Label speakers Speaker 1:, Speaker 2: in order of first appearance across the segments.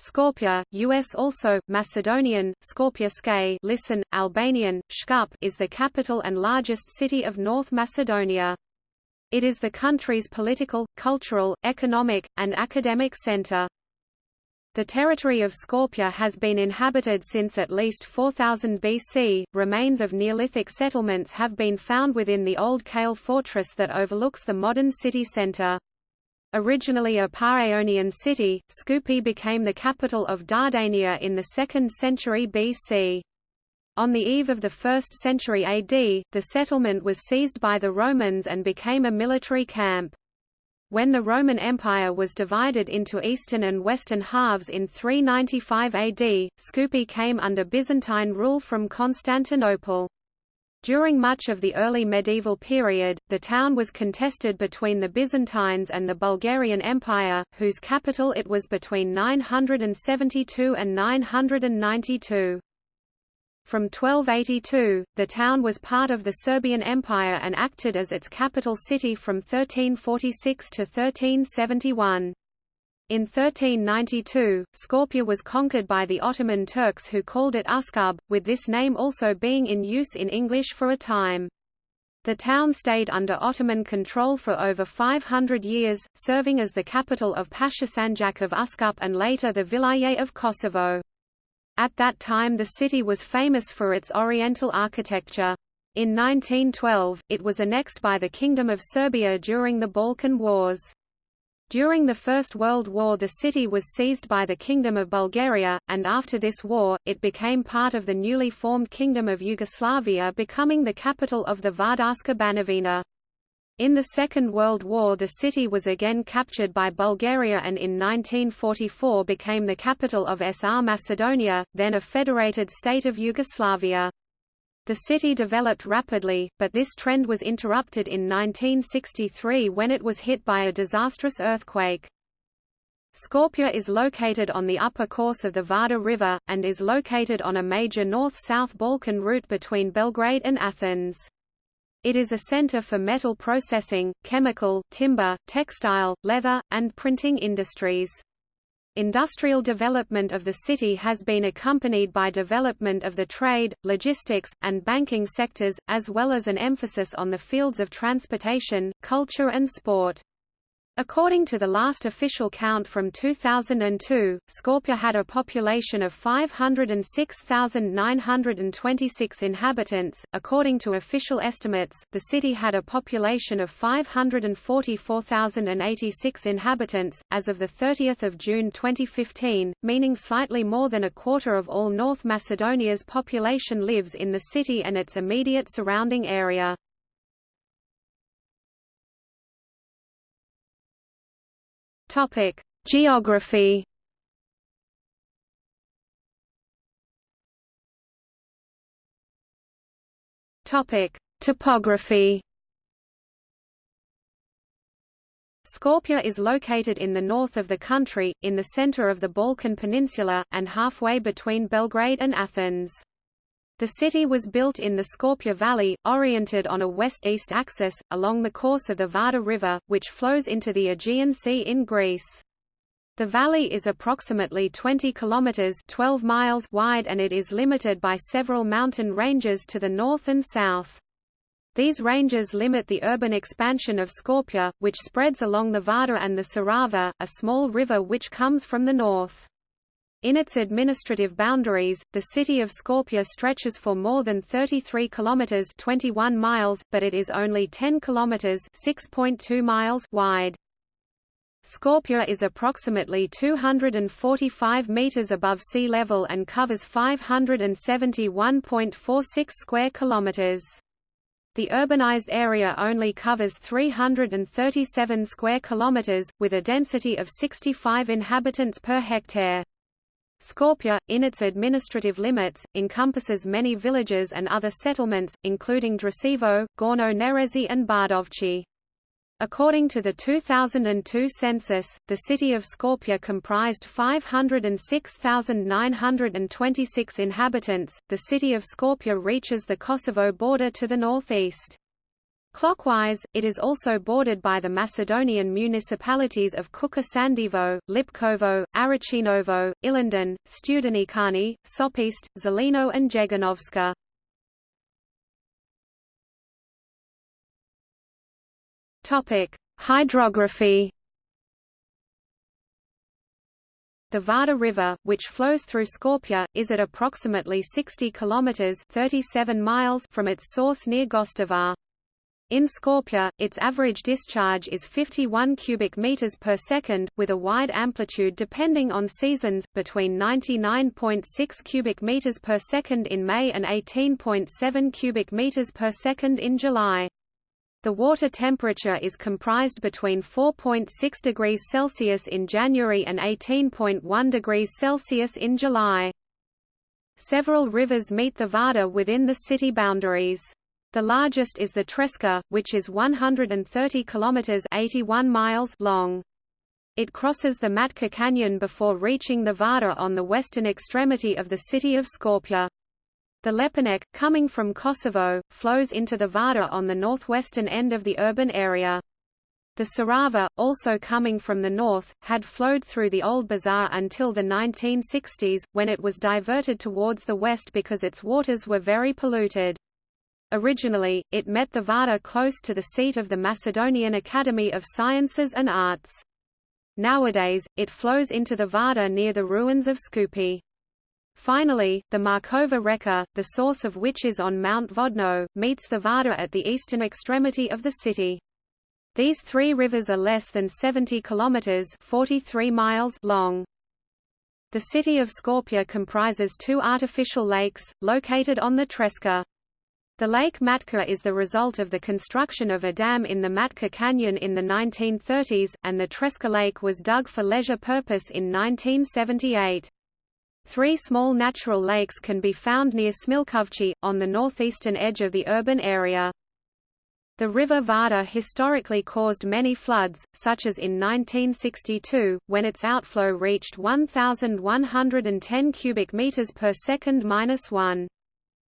Speaker 1: Skopje, US also, Macedonian, Skopje listen, Albanian, Shkup is the capital and largest city of North Macedonia. It is the country's political, cultural, economic, and academic center. The territory of Skopje has been inhabited since at least 4000 BC. Remains of Neolithic settlements have been found within the old Kale fortress that overlooks the modern city center. Originally a Paeonian city, Skopje became the capital of Dardania in the 2nd century BC. On the eve of the 1st century AD, the settlement was seized by the Romans and became a military camp. When the Roman Empire was divided into eastern and western halves in 395 AD, Skopje came under Byzantine rule from Constantinople. During much of the early medieval period, the town was contested between the Byzantines and the Bulgarian Empire, whose capital it was between 972 and 992. From 1282, the town was part of the Serbian Empire and acted as its capital city from 1346 to 1371. In 1392, Skopje was conquered by the Ottoman Turks who called it Uskub, with this name also being in use in English for a time. The town stayed under Ottoman control for over 500 years, serving as the capital of Pashasanjak of Uskup and later the Vilayet of Kosovo. At that time the city was famous for its oriental architecture. In 1912, it was annexed by the Kingdom of Serbia during the Balkan Wars. During the First World War the city was seized by the Kingdom of Bulgaria, and after this war, it became part of the newly formed Kingdom of Yugoslavia becoming the capital of the Vardarska Banovina. In the Second World War the city was again captured by Bulgaria and in 1944 became the capital of SR Macedonia, then a federated state of Yugoslavia. The city developed rapidly, but this trend was interrupted in 1963 when it was hit by a disastrous earthquake. Skopje is located on the upper course of the Vardar River, and is located on a major north-south Balkan route between Belgrade and Athens. It is a center for metal processing, chemical, timber, textile, leather, and printing industries. Industrial development of the city has been accompanied by development of the trade, logistics, and banking sectors, as well as an emphasis on the fields of transportation, culture and sport. According to the last official count from 2002, Skopje had a population of 506,926 inhabitants. According to official estimates, the city had a population of 544,086 inhabitants as of the 30th of June 2015, meaning slightly more than a quarter of all North Macedonia's population lives in the city and its immediate surrounding area. Topic: Geography. Topic: Topography. Skopje is located in the north of the country, in the center of the Balkan Peninsula, and halfway between Belgrade and Athens. The city was built in the Skopje Valley, oriented on a west-east axis, along the course of the Vardar River, which flows into the Aegean Sea in Greece. The valley is approximately 20 kilometers 12 miles wide and it is limited by several mountain ranges to the north and south. These ranges limit the urban expansion of Skopje, which spreads along the Vardar and the Sarava, a small river which comes from the north. In its administrative boundaries, the city of Skopje stretches for more than 33 kilometers (21 miles), but it is only 10 kilometers (6.2 miles) wide. Skopje is approximately 245 meters above sea level and covers 571.46 square kilometers. The urbanized area only covers 337 square kilometers, with a density of 65 inhabitants per hectare. Skopje, in its administrative limits, encompasses many villages and other settlements, including Drasivo, Gorno Nerezi and Bardovci. According to the 2002 census, the city of Skopje comprised 506,926 inhabitants. The city of Skopje reaches the Kosovo border to the northeast. Clockwise, it is also bordered by the Macedonian municipalities of Kuka Sandivo, Lipkovo, Arachinovo, Ilinden, Studenikani, Sopist, Zelino and Jeganovska. Hydrography The Vardar River, which flows through Skopje, is at approximately 60 kilometers (37 miles) from its source near Gostivar. In Skopje, its average discharge is 51 cubic meters per second, with a wide amplitude depending on seasons, between 99.6 cubic meters per second in May and 18.7 cubic meters per second in July. The water temperature is comprised between 4.6 degrees Celsius in January and 18.1 degrees Celsius in July. Several rivers meet the Vardar within the city boundaries. The largest is the Treska, which is 130 kilometers (81 miles) long. It crosses the Matka Canyon before reaching the Vardar on the western extremity of the city of Skopje. The Lepenik, coming from Kosovo, flows into the Vardar on the northwestern end of the urban area. The Sarava, also coming from the north, had flowed through the Old Bazaar until the 1960s, when it was diverted towards the west because its waters were very polluted. Originally, it met the Vardar close to the seat of the Macedonian Academy of Sciences and Arts. Nowadays, it flows into the Vardar near the ruins of Skupi. Finally, the Markova Reka, the source of which is on Mount Vodno, meets the Vardar at the eastern extremity of the city. These three rivers are less than 70 kilometers (43 miles) long. The city of Skopje comprises two artificial lakes, located on the Treska. The Lake Matka is the result of the construction of a dam in the Matka Canyon in the 1930s, and the Treska Lake was dug for leisure purpose in 1978. Three small natural lakes can be found near Smilkovci, on the northeastern edge of the urban area. The river Vardar historically caused many floods, such as in 1962, when its outflow reached 1,110 cubic meters per second minus one.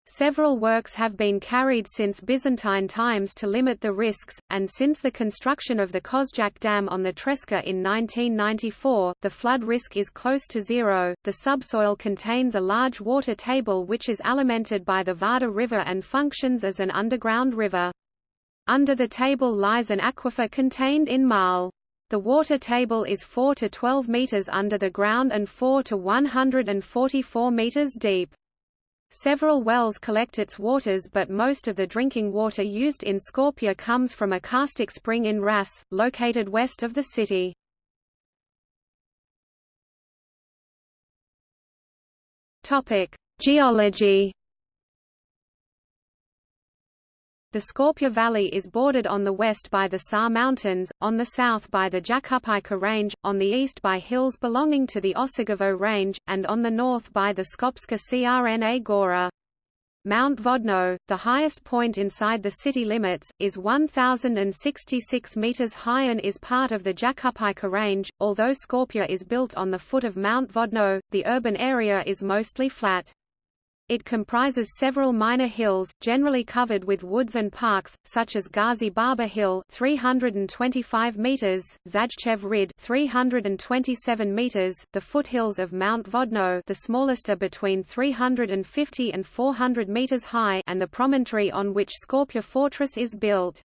Speaker 1: Several works have been carried since Byzantine times to limit the risks, and since the construction of the Kozjak Dam on the Treska in 1994, the flood risk is close to zero. The subsoil contains a large water table which is alimented by the Vardar River and functions as an underground river. Under the table lies an aquifer contained in marl. The water table is 4 to 12 meters under the ground and 4 to 144 meters deep. Several wells collect its waters but most of the drinking water used in Skopje comes from a karstic spring in Ras, located west of the city. Geology The Skopje Valley is bordered on the west by the Sar Mountains, on the south by the Jakupika Range, on the east by hills belonging to the Osogovo Range, and on the north by the Skopska Crna Gora. Mount Vodno, the highest point inside the city limits, is 1,066 meters high and is part of the Jakupika Range. Although Skopje is built on the foot of Mount Vodno, the urban area is mostly flat. It comprises several minor hills, generally covered with woods and parks, such as Gazi Baba Hill 325 meters, Zajchev Rid 327 meters, the foothills of Mount Vodno the smallest are between 350 and 400 meters high and the promontory on which Skopje Fortress is built.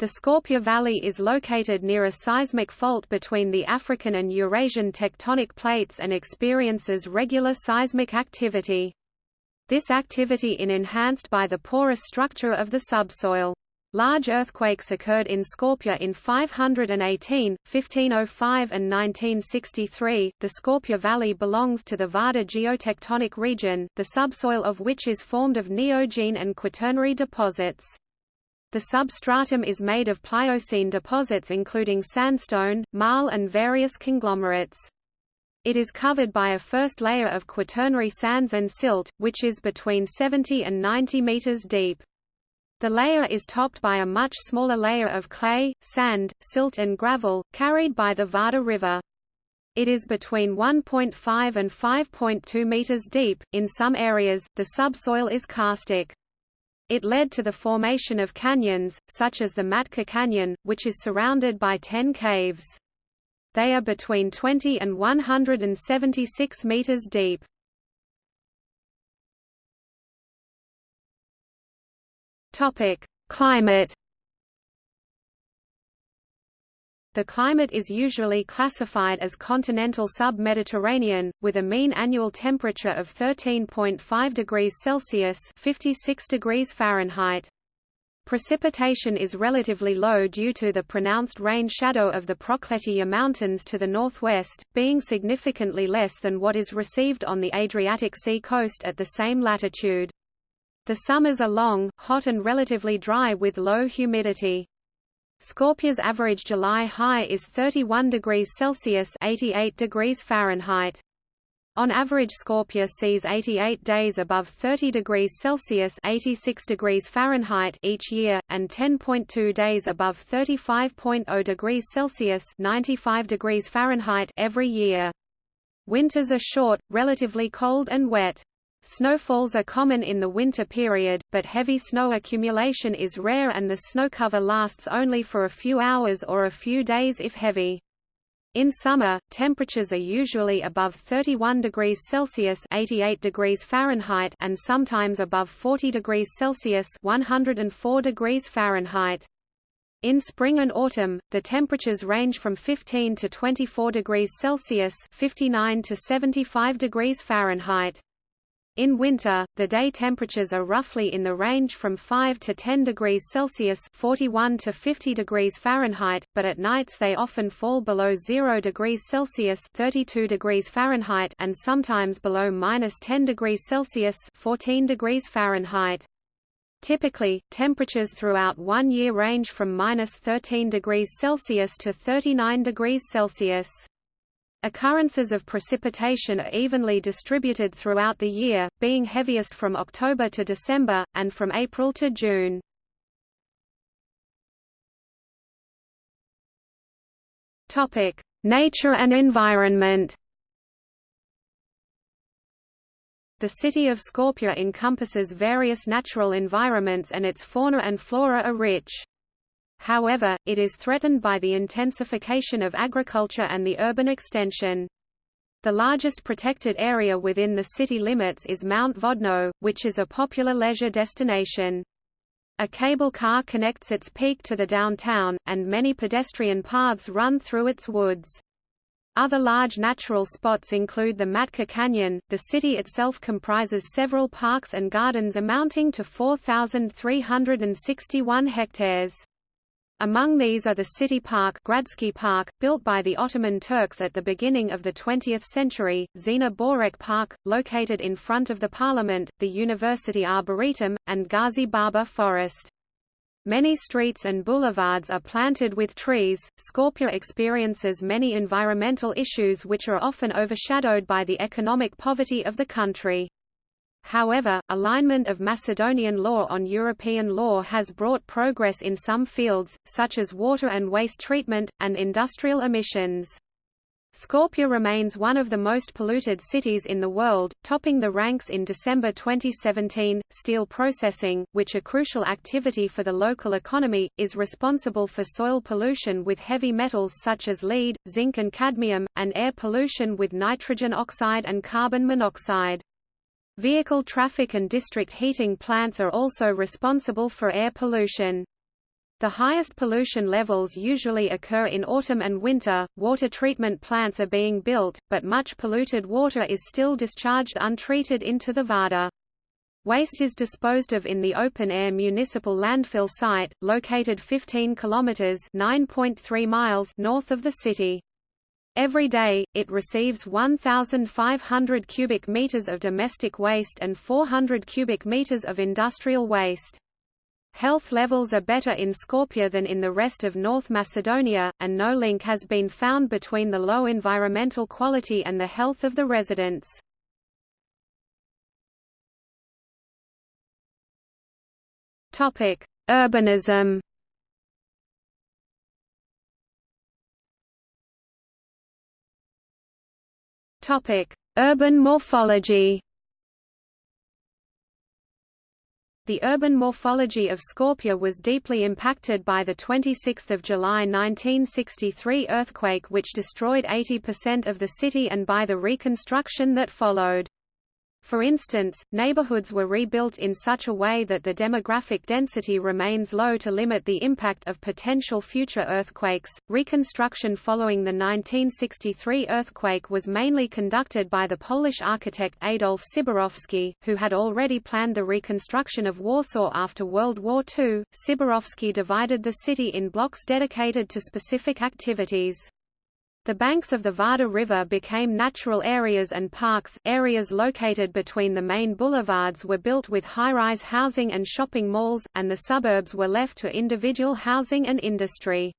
Speaker 1: The Skopje Valley is located near a seismic fault between the African and Eurasian tectonic plates and experiences regular seismic activity. This activity is enhanced by the porous structure of the subsoil. Large earthquakes occurred in Skopje in 518, 1505 and 1963. The Skopje Valley belongs to the Vardar geotectonic region, the subsoil of which is formed of neogene and quaternary deposits. The substratum is made of Pliocene deposits including sandstone, marl and various conglomerates. It is covered by a first layer of quaternary sands and silt, which is between 70 and 90 meters deep. The layer is topped by a much smaller layer of clay, sand, silt and gravel, carried by the Vardar River. It is between 1.5 and 5.2 meters deep. In some areas, the subsoil is karstic. It led to the formation of canyons, such as the Matka Canyon, which is surrounded by ten caves. They are between 20 and 176 meters deep. Topic: Climate The climate is usually classified as continental sub-Mediterranean, with a mean annual temperature of 13.5 degrees Celsius 56 degrees Fahrenheit. Precipitation is relatively low due to the pronounced rain shadow of the Prokletaya Mountains to the northwest, being significantly less than what is received on the Adriatic Sea coast at the same latitude. The summers are long, hot and relatively dry with low humidity. Skopje's average July high is 31 degrees Celsius 88 degrees Fahrenheit. On average Skopje sees 88 days above 30 degrees Celsius 86 degrees Fahrenheit each year, and 10.2 days above 35.0 degrees Celsius 95 degrees Fahrenheit every year. Winters are short, relatively cold and wet. Snowfalls are common in the winter period, but heavy snow accumulation is rare and the snow cover lasts only for a few hours or a few days if heavy. In summer, temperatures are usually above 31 degrees Celsius 88 degrees Fahrenheit and sometimes above 40 degrees Celsius 104 degrees Fahrenheit. In spring and autumn, the temperatures range from 15 to 24 degrees Celsius 59 to 75 degrees Fahrenheit. In winter, the day temperatures are roughly in the range from 5 to 10 degrees Celsius 41 to 50 degrees Fahrenheit, but at nights they often fall below 0 degrees Celsius 32 degrees Fahrenheit and sometimes below minus 10 degrees Celsius 14 degrees Fahrenheit. Typically, temperatures throughout one year range from minus 13 degrees Celsius to 39 degrees Celsius. Occurrences of precipitation are evenly distributed throughout the year, being heaviest from October to December, and from April to June. Nature and environment The city of Skopje encompasses various natural environments and its fauna and flora are rich. However, it is threatened by the intensification of agriculture and the urban extension. The largest protected area within the city limits is Mount Vodno, which is a popular leisure destination. A cable car connects its peak to the downtown, and many pedestrian paths run through its woods. Other large natural spots include the Matka Canyon. The city itself comprises several parks and gardens amounting to 4,361 hectares. Among these are the city park, Gradsky Park built by the Ottoman Turks at the beginning of the 20th century, Zina Borek Park, located in front of the parliament, the University Arboretum, and Ghazi Baba Forest. Many streets and boulevards are planted with trees. Skopje experiences many environmental issues which are often overshadowed by the economic poverty of the country. However, alignment of Macedonian law on European law has brought progress in some fields, such as water and waste treatment, and industrial emissions. Skopje remains one of the most polluted cities in the world, topping the ranks in December 2017. Steel processing, which a crucial activity for the local economy, is responsible for soil pollution with heavy metals such as lead, zinc and cadmium, and air pollution with nitrogen oxide and carbon monoxide. Vehicle traffic and district heating plants are also responsible for air pollution. The highest pollution levels usually occur in autumn and winter. Water treatment plants are being built, but much polluted water is still discharged untreated into the Vardar. Waste is disposed of in the open-air municipal landfill site, located 15 kilometers (9.3 miles) north of the city. Every day, it receives 1,500 cubic meters of domestic waste and 400 cubic meters of industrial waste. Health levels are better in Skopje than in the rest of North Macedonia, and no link has been found between the low environmental quality and the health of the residents. Urbanism Urban morphology. The urban morphology of Skopje was deeply impacted by the 26 July 1963 earthquake which destroyed 80% of the city and by the reconstruction that followed. For instance, neighborhoods were rebuilt in such a way that the demographic density remains low to limit the impact of potential future earthquakes. Reconstruction following the 1963 earthquake was mainly conducted by the Polish architect Adolf Ciborowski, who had already planned the reconstruction of Warsaw after World War II. Ciborowski divided the city in blocks dedicated to specific activities. The banks of the Vardar River became natural areas and parks. Areas located between the main boulevards were built with high-rise housing and shopping malls, and the suburbs were left to individual housing and industry.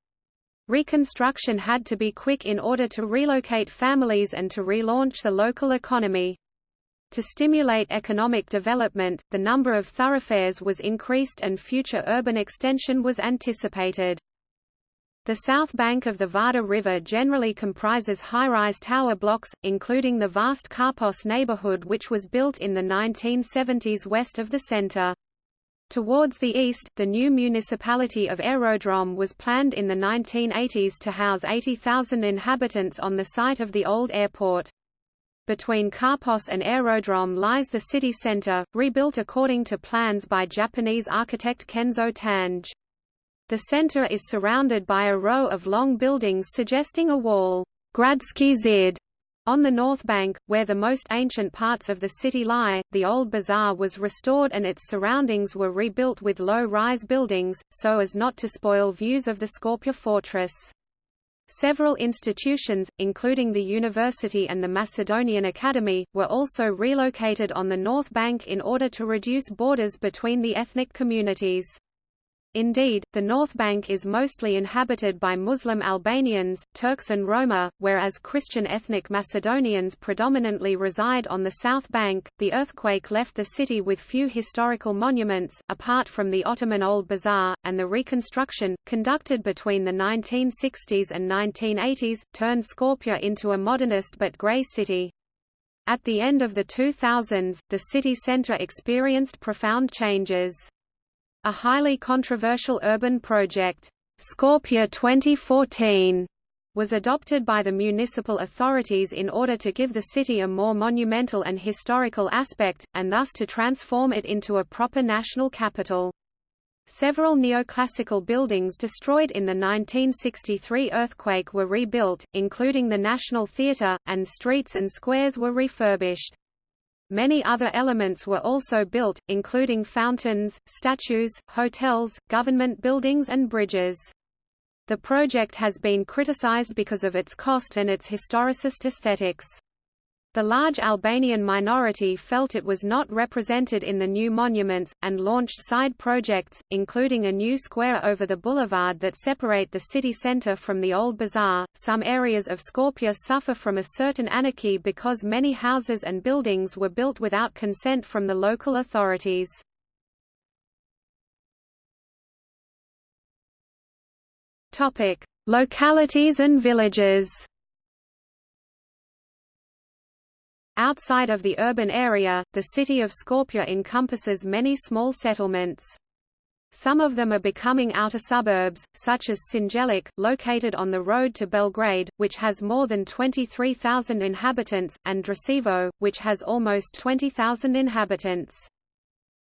Speaker 1: Reconstruction had to be quick in order to relocate families and to relaunch the local economy. To stimulate economic development, the number of thoroughfares was increased and future urban extension was anticipated. The south bank of the Vardar River generally comprises high-rise tower blocks, including the vast Karpos neighborhood which was built in the 1970s west of the center. Towards the east, the new municipality of Aerodrome was planned in the 1980s to house 80,000 inhabitants on the site of the old airport. Between Karpos and Aerodrome lies the city center, rebuilt according to plans by Japanese architect Kenzo Tange. The center is surrounded by a row of long buildings suggesting a wall Gradsky Zid. On the north bank, where the most ancient parts of the city lie, the old bazaar was restored and its surroundings were rebuilt with low-rise buildings, so as not to spoil views of the Skopje fortress. Several institutions, including the university and the Macedonian Academy, were also relocated on the north bank in order to reduce borders between the ethnic communities. Indeed, the North Bank is mostly inhabited by Muslim Albanians, Turks and Roma, whereas Christian ethnic Macedonians predominantly reside on the South Bank. The earthquake left the city with few historical monuments, apart from the Ottoman Old Bazaar, and the reconstruction, conducted between the 1960s and 1980s, turned Skopje into a modernist but grey city. At the end of the 2000s, the city centre experienced profound changes. A highly controversial urban project, Skopje 2014, was adopted by the municipal authorities in order to give the city a more monumental and historical aspect, and thus to transform it into a proper national capital. Several neoclassical buildings destroyed in the 1963 earthquake were rebuilt, including the National Theatre, and streets and squares were refurbished. Many other elements were also built, including fountains, statues, hotels, government buildings and bridges. The project has been criticized because of its cost and its historicist aesthetics. The large Albanian minority felt it was not represented in the new monuments, and launched side projects, including a new square over the boulevard that separate the city center from the old bazaar. Some areas of Skopje suffer from a certain anarchy because many houses and buildings were built without consent from the local authorities. Topic: Localities and villages. Outside of the urban area, the city of Skopje encompasses many small settlements. Some of them are becoming outer suburbs, such as Sinjelic, located on the road to Belgrade, which has more than 23,000 inhabitants, and Dresivo, which has almost 20,000 inhabitants.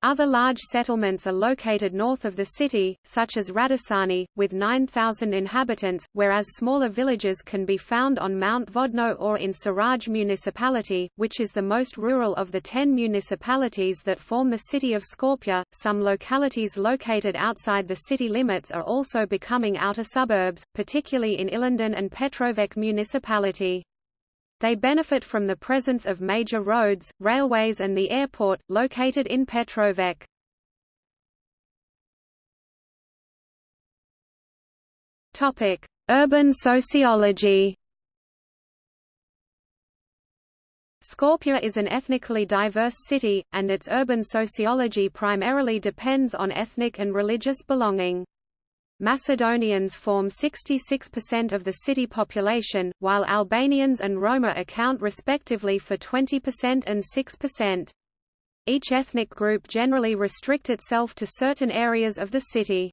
Speaker 1: Other large settlements are located north of the city, such as Radisani, with 9,000 inhabitants, whereas smaller villages can be found on Mount Vodno or in Siraj municipality, which is the most rural of the ten municipalities that form the city of Skopje. Some localities located outside the city limits are also becoming outer suburbs, particularly in Ilinden and Petrovec municipality. They benefit from the presence of major roads, railways and the airport, located in Petrovec. Urban sociology Skopje is an ethnically diverse city, and its urban sociology primarily depends on ethnic and religious belonging. Macedonians form 66% of the city population, while Albanians and Roma account respectively for 20% and 6%. Each ethnic group generally restrict itself to certain areas of the city.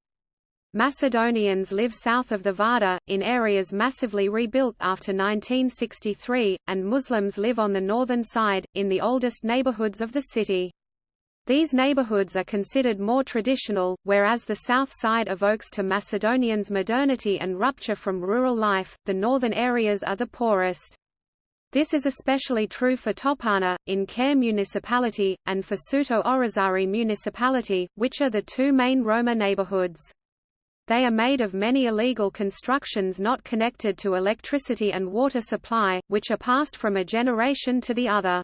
Speaker 1: Macedonians live south of the Vardar, in areas massively rebuilt after 1963, and Muslims live on the northern side, in the oldest neighborhoods of the city. These neighborhoods are considered more traditional, whereas the south side evokes to Macedonians modernity and rupture from rural life, the northern areas are the poorest. This is especially true for Topana, in Care municipality, and for Suto Orizari municipality, which are the two main Roma neighborhoods. They are made of many illegal constructions not connected to electricity and water supply, which are passed from a generation to the other.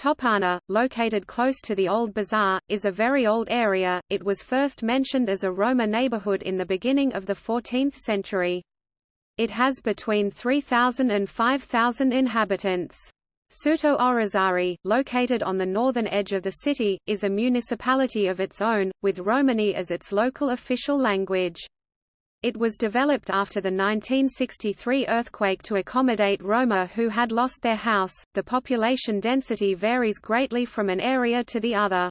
Speaker 1: Topana, located close to the Old Bazaar, is a very old area, it was first mentioned as a Roma neighborhood in the beginning of the 14th century. It has between 3,000 and 5,000 inhabitants. Suto Orizari, located on the northern edge of the city, is a municipality of its own, with Romani as its local official language. It was developed after the 1963 earthquake to accommodate Roma who had lost their house. The population density varies greatly from an area to the other.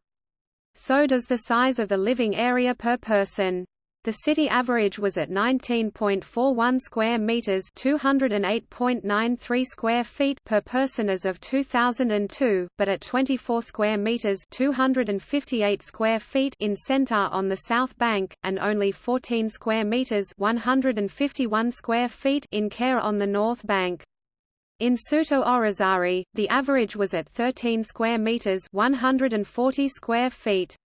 Speaker 1: So does the size of the living area per person. The city average was at 19.41 square meters, 208.93 square feet per person as of 2002, but at 24 square meters, 258 square feet in Centar on the south bank and only 14 square meters, 151 square feet in Care on the north bank. In Suto Orizari, the average was at 13 square meters, 140 square feet.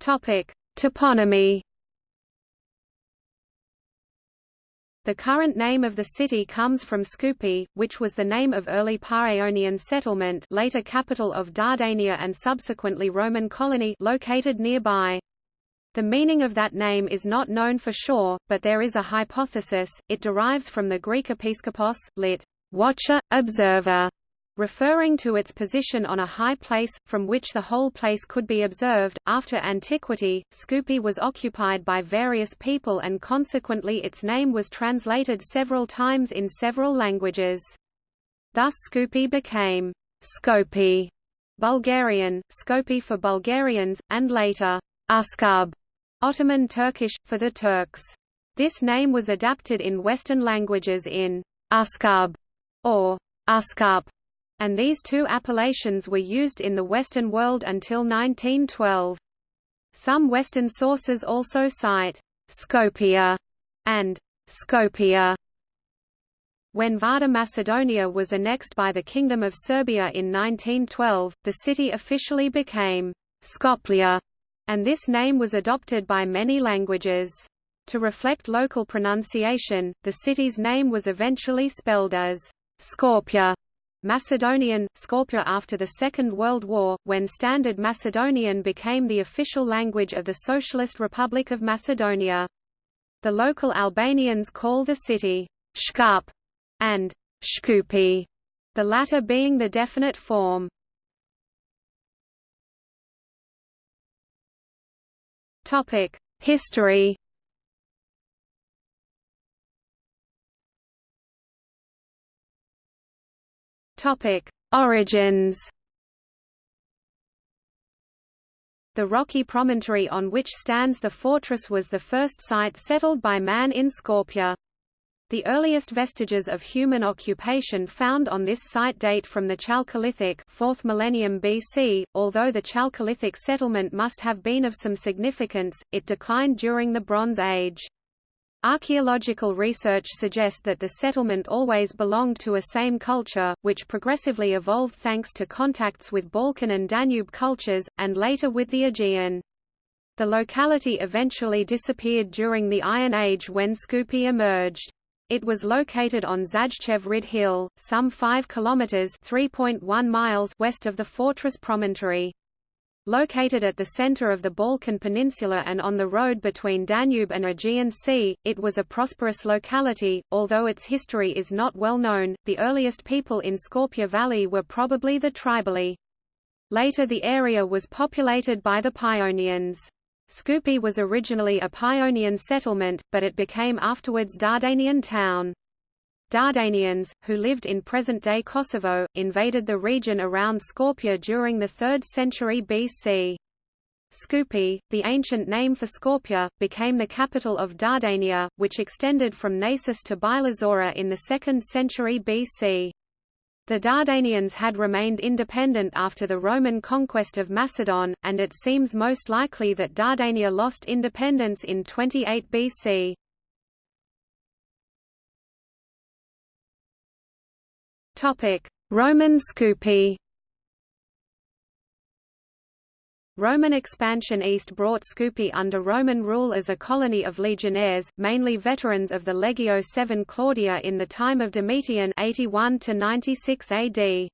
Speaker 2: Topic: Toponymy.
Speaker 1: The current name of the city comes from Skoupi, which was the name of early Paeonian settlement later capital of Dardania and subsequently Roman colony located nearby. The meaning of that name is not known for sure, but there is a hypothesis, it derives from the Greek episkopos, lit. watcher, observer, referring to its position on a high place, from which the whole place could be observed. After antiquity, Skoupi was occupied by various people and consequently its name was translated several times in several languages. Thus Skoupi became Skopi, Bulgarian, Skopi for Bulgarians, and later Uskub, Ottoman Turkish, for the Turks. This name was adapted in Western languages in Uskub or Uskup and these two appellations were used in the Western world until 1912. Some Western sources also cite Skopia and Skopia. When Vardar Macedonia was annexed by the Kingdom of Serbia in 1912, the city officially became Skoplia, and this name was adopted by many languages. To reflect local pronunciation, the city's name was eventually spelled as Skopje Macedonian, Skopje after the Second World War, when Standard Macedonian became the official language of the Socialist Republic of Macedonia. The local Albanians call the city Shkup and Shkupi, the latter being the definite form. History Topic: Origins. The rocky promontory on which stands the fortress was the first site settled by man in Skopje. The earliest vestiges of human occupation found on this site date from the Chalcolithic 4th millennium BC. Although the Chalcolithic settlement must have been of some significance, it declined during the Bronze Age. Archaeological research suggests that the settlement always belonged to a same culture, which progressively evolved thanks to contacts with Balkan and Danube cultures, and later with the Aegean. The locality eventually disappeared during the Iron Age when Skoupi emerged. It was located on Zajcev Rid Hill, some 5 kilometers (3.1 miles) west of the fortress promontory. Located at the center of the Balkan Peninsula and on the road between Danube and Aegean Sea, it was a prosperous locality, although its history is not well known. The earliest people in Skopje Valley were probably the Tribali. Later the area was populated by the Paeonians. Skoupi was originally a Paeonian settlement, but it became afterwards Dardanian town. Dardanians, who lived in present-day Kosovo, invaded the region around Skopje during the 3rd century BC. Skupi, the ancient name for Skopje, became the capital of Dardania, which extended from Naissus to Bilazora in the 2nd century BC. The Dardanians had remained independent after the Roman conquest of Macedon, and it seems most likely that Dardania lost independence in 28 BC. Roman Skupi Roman expansion east brought Skupi under Roman rule as a colony of legionnaires, mainly veterans of the Legio VII Claudia in the time of Domitian 81 to 96 AD.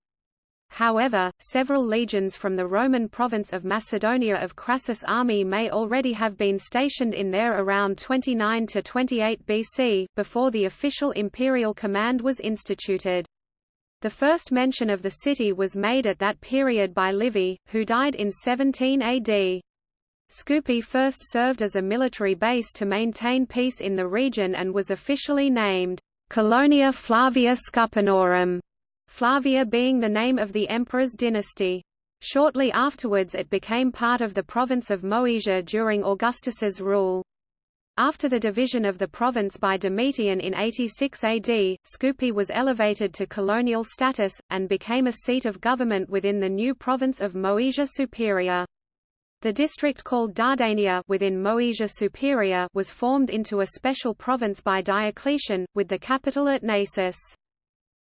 Speaker 1: However, several legions from the Roman province of Macedonia of Crassus' army may already have been stationed in there around 29 to 28 BC, before the official imperial command was instituted. The first mention of the city was made at that period by Livy, who died in 17 AD. Skupi first served as a military base to maintain peace in the region and was officially named Colonia Flavia Scupinorum, Flavia being the name of the emperor's dynasty. Shortly afterwards it became part of the province of Moesia during Augustus's rule. After the division of the province by Domitian in 86 AD, Skupi was elevated to colonial status, and became a seat of government within the new province of Moesia Superior. The district called Dardania within Moesia Superior was formed into a special province by Diocletian, with the capital at Naissus.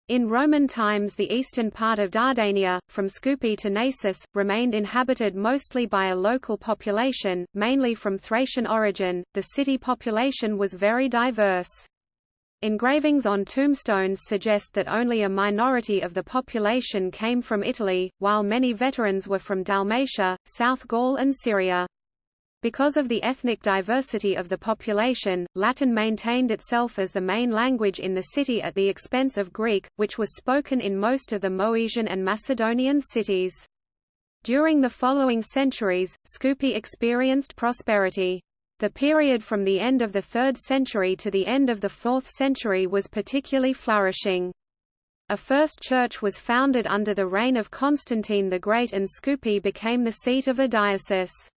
Speaker 1: In Roman times the eastern part of Dardania, from Scupi to Naissus, remained inhabited mostly by a local population, mainly from Thracian origin. The city population was very diverse. Engravings on tombstones suggest that only a minority of the population came from Italy, while many veterans were from Dalmatia, South Gaul and Syria. Because of the ethnic diversity of the population, Latin maintained itself as the main language in the city at the expense of Greek, which was spoken in most of the Moesian and Macedonian cities. During the following centuries, Skupi experienced prosperity. The period from the end of the 3rd century to the end of the 4th century was particularly flourishing. A first church was founded under the reign of Constantine the Great and Skupi became the seat of a diocese.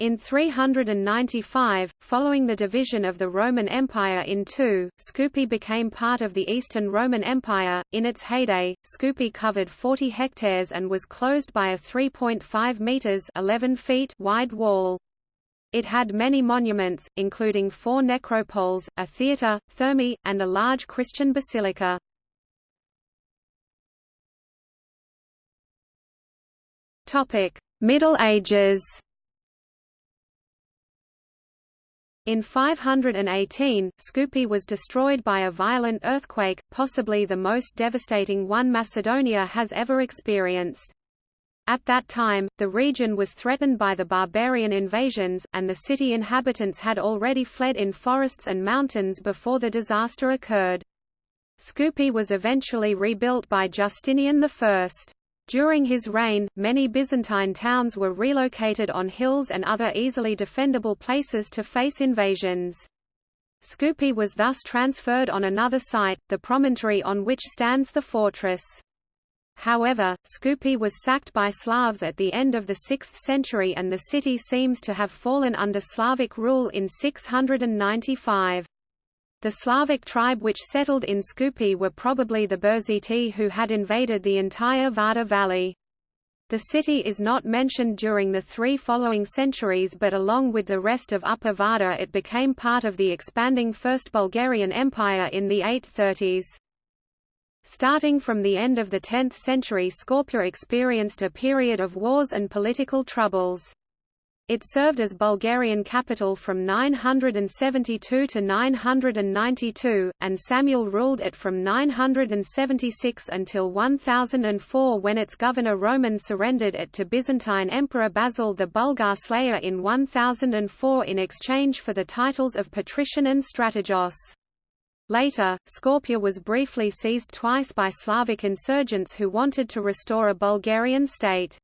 Speaker 1: In 395, following the division of the Roman Empire in two, Skupi became part of the Eastern Roman Empire. In its heyday, Skupi covered 40 hectares and was closed by a 3.5 meters (11 feet) wide wall. It had many monuments, including four necropoles, a theatre, thermae, and a large Christian basilica. Topic: Middle Ages. In 518, Skupi was destroyed by a violent earthquake, possibly the most devastating one Macedonia has ever experienced. At that time, the region was threatened by the barbarian invasions, and the city inhabitants had already fled in forests and mountains before the disaster occurred. Skupi was eventually rebuilt by Justinian I. During his reign, many Byzantine towns were relocated on hills and other easily defendable places to face invasions. Skupi was thus transferred on another site, the promontory on which stands the fortress. However, Skupi was sacked by Slavs at the end of the 6th century and the city seems to have fallen under Slavic rule in 695. The Slavic tribe which settled in Skupi were probably the Burziti who had invaded the entire Vardar valley. The city is not mentioned during the three following centuries but along with the rest of Upper Vardar it became part of the expanding First Bulgarian Empire in the 830s. Starting from the end of the 10th century Skopje experienced a period of wars and political troubles. It served as Bulgarian capital from 972 to 992, and Samuel ruled it from 976 until 1004 when its governor Roman surrendered it to Byzantine Emperor Basil the Bulgar Slayer in 1004 in exchange for the titles of patrician and strategos. Later, Skopje was briefly seized twice by Slavic insurgents who wanted to restore a Bulgarian state.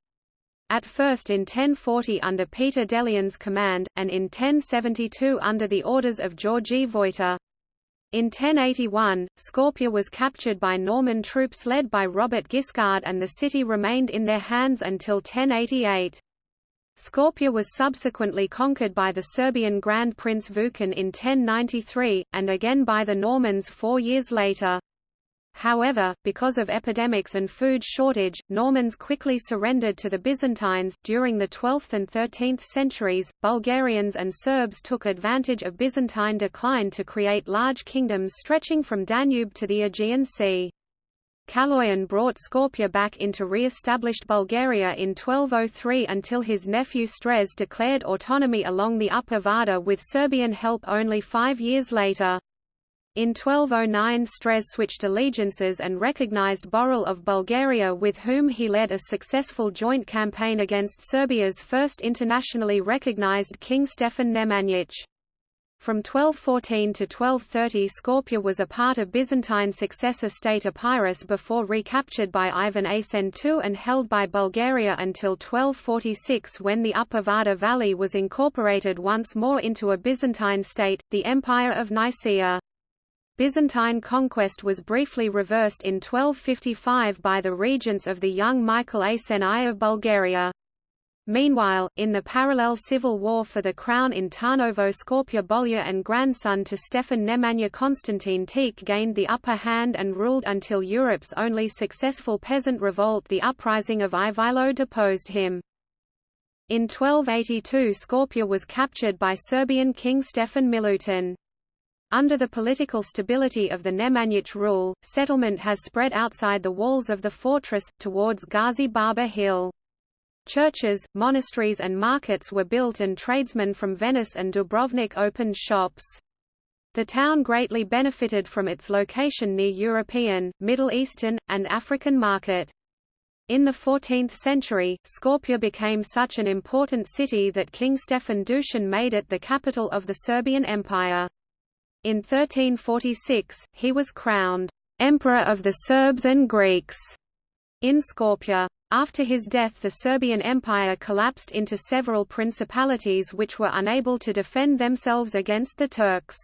Speaker 1: At first in 1040 under Peter Delian's command, and in 1072 under the orders of Georgi Vojta. In 1081, Skopje was captured by Norman troops led by Robert Guiscard and the city remained in their hands until 1088. Skopje was subsequently conquered by the Serbian Grand Prince Vukan in 1093, and again by the Normans four years later. However, because of epidemics and food shortage, Normans quickly surrendered to the Byzantines. During the 12th and 13th centuries, Bulgarians and Serbs took advantage of Byzantine decline to create large kingdoms stretching from Danube to the Aegean Sea. Kaloyan brought Skopje back into re-established Bulgaria in 1203 until his nephew Strez declared autonomy along the Upper Vardar with Serbian help only five years later. In 1209 Strez switched allegiances and recognized Boril of Bulgaria with whom he led a successful joint campaign against Serbia's first internationally recognized King Stefan Nemanjić. From 1214 to 1230 Skopje was a part of Byzantine successor state Epirus before recaptured by Ivan Asen II and held by Bulgaria until 1246 when the Upper Vardar Valley was incorporated once more into a Byzantine state, the Empire of Nicaea. Byzantine conquest was briefly reversed in 1255 by the regents of the young Michael Asen I of Bulgaria. Meanwhile, in the parallel civil war for the crown in Tarnovo Skopje boyar and grandson to Stefan Nemanja Constantine Tikh gained the upper hand and ruled until Europe's only successful peasant revolt the uprising of Ivaylo deposed him. In 1282 Skopje was captured by Serbian king Stefan Milutin. Under the political stability of the Nemanjić rule, settlement has spread outside the walls of the fortress, towards Gazi Baba Hill. Churches, monasteries and markets were built and tradesmen from Venice and Dubrovnik opened shops. The town greatly benefited from its location near European, Middle Eastern, and African market. In the 14th century, Skopje became such an important city that King Stefan Dušan made it the capital of the Serbian Empire. In 1346, he was crowned Emperor of the Serbs and Greeks in Skopje. After his death the Serbian Empire collapsed into several principalities which were unable to defend themselves against the Turks.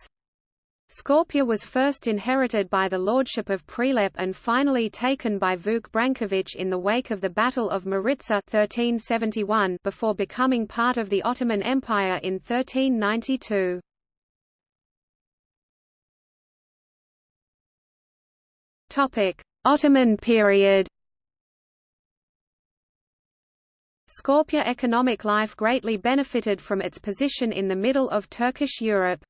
Speaker 1: Skopje was first inherited by the lordship of Prilep and finally taken by Vuk Branković in the wake of the Battle of Maritsa 1371 before becoming part of the Ottoman Empire in 1392. Ottoman period. Skopje economic life greatly benefited from its position in the middle of Turkish Europe.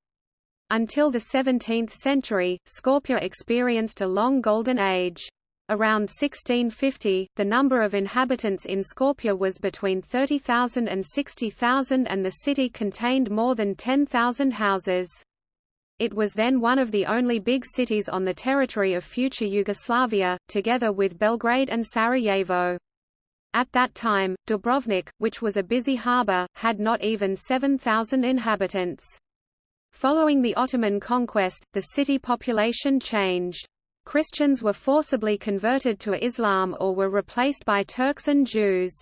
Speaker 1: Until the 17th century, Skopje experienced a long golden age. Around 1650, the number of inhabitants in Skopje was between 30,000 and 60,000 and the city contained more than 10,000 houses. It was then one of the only big cities on the territory of future Yugoslavia, together with Belgrade and Sarajevo. At that time, Dubrovnik, which was a busy harbour, had not even 7,000 inhabitants. Following the Ottoman conquest, the city population changed. Christians were forcibly converted to Islam or were replaced by Turks and Jews.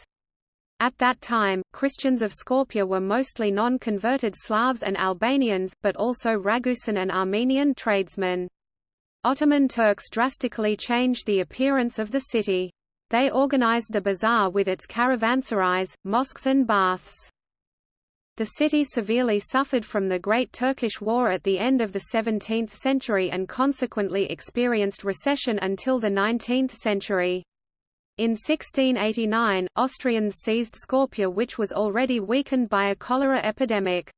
Speaker 1: At that time, Christians of Skopje were mostly non-converted Slavs and Albanians, but also Ragusan and Armenian tradesmen. Ottoman Turks drastically changed the appearance of the city. They organized the bazaar with its caravanserais, mosques and baths. The city severely suffered from the Great Turkish War at the end of the 17th century and consequently experienced recession until the 19th century. In 1689, Austrians seized Skopje which was already weakened by a cholera epidemic.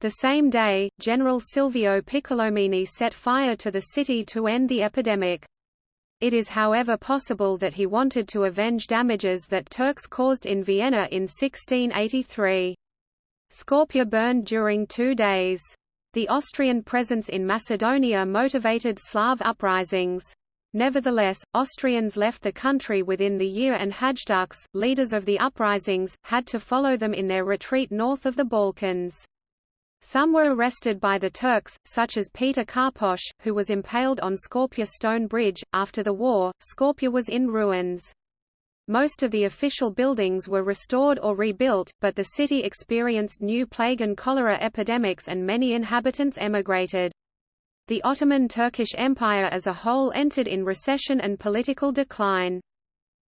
Speaker 1: The same day, General Silvio Piccolomini set fire to the city to end the epidemic. It is however possible that he wanted to avenge damages that Turks caused in Vienna in 1683. Skopje burned during two days. The Austrian presence in Macedonia motivated Slav uprisings. Nevertheless, Austrians left the country within the year and Hajduks, leaders of the uprisings, had to follow them in their retreat north of the Balkans. Some were arrested by the Turks, such as Peter Karposh, who was impaled on Skopje Stone Bridge. After the war, Skopje was in ruins. Most of the official buildings were restored or rebuilt, but the city experienced new plague and cholera epidemics and many inhabitants emigrated. The Ottoman Turkish Empire as a whole entered in recession and political decline.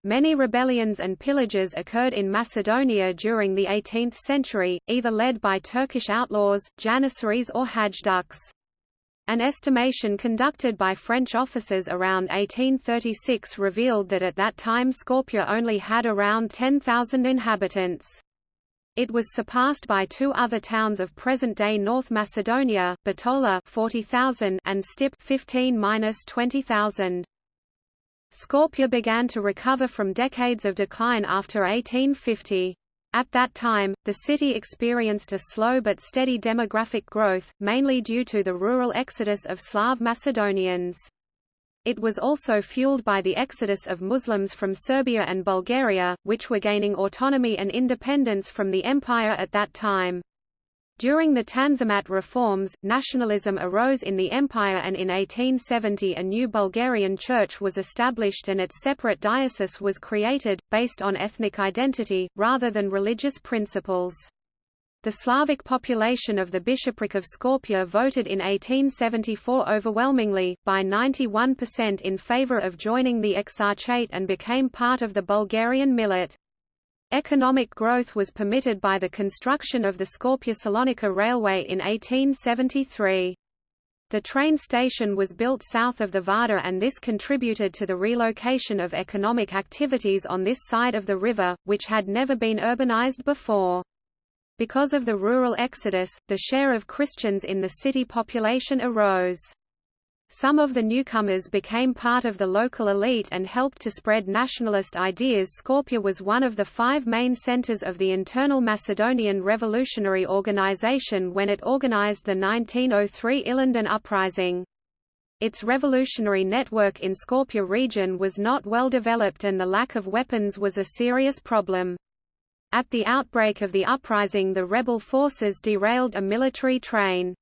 Speaker 1: Many rebellions and pillages occurred in Macedonia during the 18th century, either led by Turkish outlaws, Janissaries or Hajduks. An estimation conducted by French officers around 1836 revealed that at that time Skopje only had around 10,000 inhabitants. It was surpassed by two other towns of present-day North Macedonia, Bitola 40,000 and Stip 15-20,000. Skopje began to recover from decades of decline after 1850. At that time, the city experienced a slow but steady demographic growth, mainly due to the rural exodus of Slav Macedonians. It was also fueled by the exodus of Muslims from Serbia and Bulgaria, which were gaining autonomy and independence from the empire at that time. During the Tanzimat reforms, nationalism arose in the empire and in 1870 a new Bulgarian church was established and its separate diocese was created, based on ethnic identity, rather than religious principles. The Slavic population of the bishopric of Skopje voted in 1874 overwhelmingly, by 91% in favor of joining the Exarchate and became part of the Bulgarian millet. Economic growth was permitted by the construction of the Skopje-Salonika Railway in 1873. The train station was built south of the Vardar and this contributed to the relocation of economic activities on this side of the river, which had never been urbanized before. Because of the rural exodus, the share of Christians in the city population arose. Some of the newcomers became part of the local elite and helped to spread nationalist ideas. Skopje was one of the five main centers of the internal Macedonian Revolutionary Organization when it organized the 1903 Ilinden Uprising. Its revolutionary network in Skopje region was not well developed and the lack of weapons was a serious problem. At the outbreak of the uprising the rebel forces derailed a military train.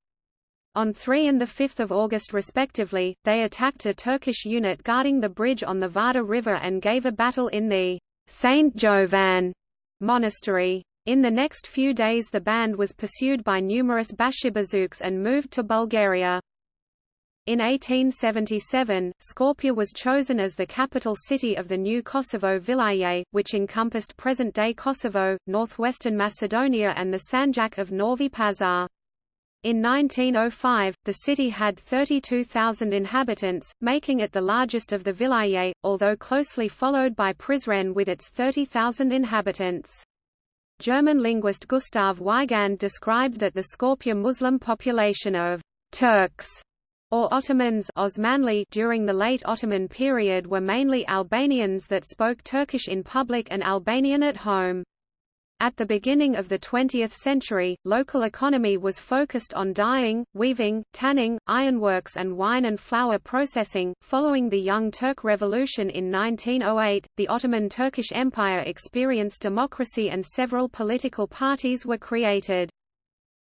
Speaker 1: On 3 and 5 August respectively, they attacked a Turkish unit guarding the bridge on the Vardar River and gave a battle in the St. Jovan monastery. In the next few days the band was pursued by numerous Bashibazouks and moved to Bulgaria. In 1877, Skopje was chosen as the capital city of the new Kosovo Vilayet, which encompassed present-day Kosovo, northwestern Macedonia and the Sanjak of Novi Pazar. In 1905, the city had 32,000 inhabitants, making it the largest of the vilayet, although closely followed by Prizren with its 30,000 inhabitants. German linguist Gustav Weigand described that the Skopje Muslim population of Turks or Ottomans Osmanli during the late Ottoman period were mainly Albanians that spoke Turkish in public and Albanian at home. At the beginning of the 20th century, local economy was focused on dyeing, weaving, tanning, ironworks and wine and flour processing. Following the Young Turk Revolution in 1908, the Ottoman Turkish Empire experienced democracy and several political parties were created.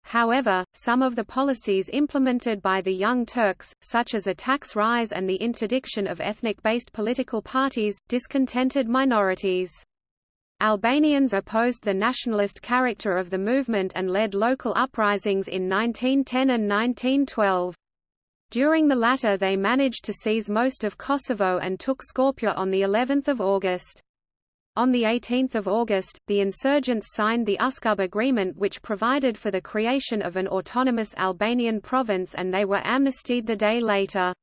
Speaker 1: However, some of the policies implemented by the Young Turks, such as a tax rise and the interdiction of ethnic-based political parties, discontented minorities. Albanians opposed the nationalist character of the movement and led local uprisings in 1910 and 1912. During the latter they managed to seize most of Kosovo and took Skopje on the 11th of August. On 18 August, the insurgents signed the Uskub Agreement which provided for the creation of an autonomous Albanian province and they were amnestied the day later.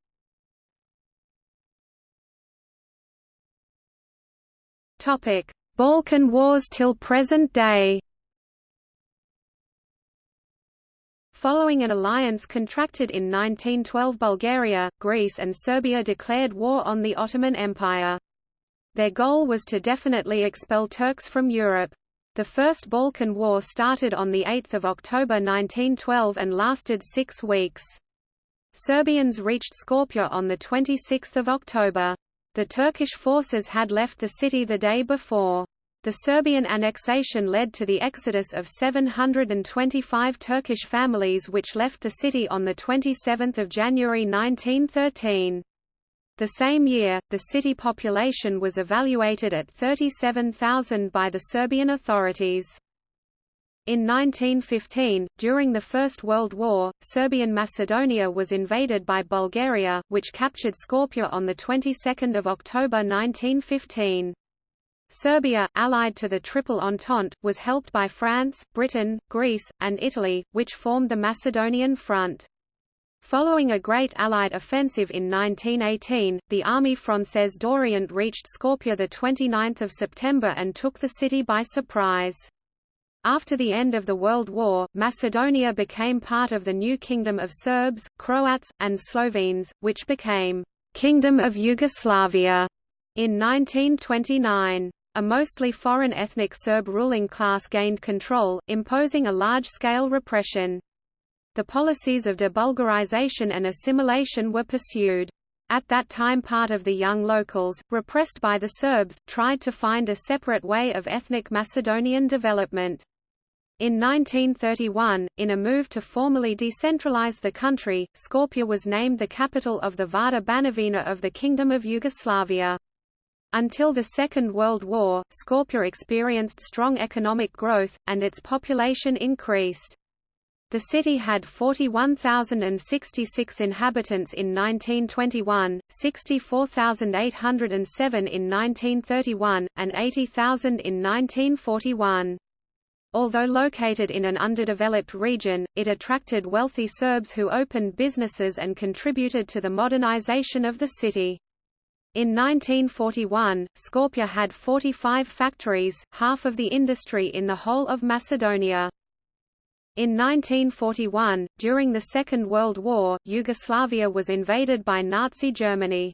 Speaker 1: Balkan Wars till present day Following an alliance contracted in 1912 Bulgaria, Greece and Serbia declared war on the Ottoman Empire. Their goal was to definitely expel Turks from Europe. The First Balkan War started on 8 October 1912 and lasted six weeks. Serbians reached Skopje on 26 October. The Turkish forces had left the city the day before. The Serbian annexation led to the exodus of 725 Turkish families which left the city on 27 January 1913. The same year, the city population was evaluated at 37,000 by the Serbian authorities. In 1915, during the First World War, Serbian Macedonia was invaded by Bulgaria, which captured Skopje on the 22nd of October 1915. Serbia, allied to the Triple Entente, was helped by France, Britain, Greece, and Italy, which formed the Macedonian Front. Following a great Allied offensive in 1918, the Army Française d'Orient reached Skopje 29 September and took the city by surprise. After the end of the World War, Macedonia became part of the new Kingdom of Serbs, Croats, and Slovenes, which became Kingdom of Yugoslavia in 1929. A mostly foreign ethnic Serb ruling class gained control, imposing a large-scale repression. The policies of debulgarization and assimilation were pursued. At that time part of the young locals, repressed by the Serbs, tried to find a separate way of ethnic Macedonian development. In 1931, in a move to formally decentralize the country, Skopje was named the capital of the Vardar Banovina of the Kingdom of Yugoslavia. Until the Second World War, Skopje experienced strong economic growth, and its population increased. The city had 41,066 inhabitants in 1921, 64,807 in 1931, and 80,000 in 1941. Although located in an underdeveloped region, it attracted wealthy Serbs who opened businesses and contributed to the modernization of the city. In 1941, Skopje had 45 factories, half of the industry in the whole of Macedonia. In 1941, during the Second World War, Yugoslavia was invaded by Nazi Germany.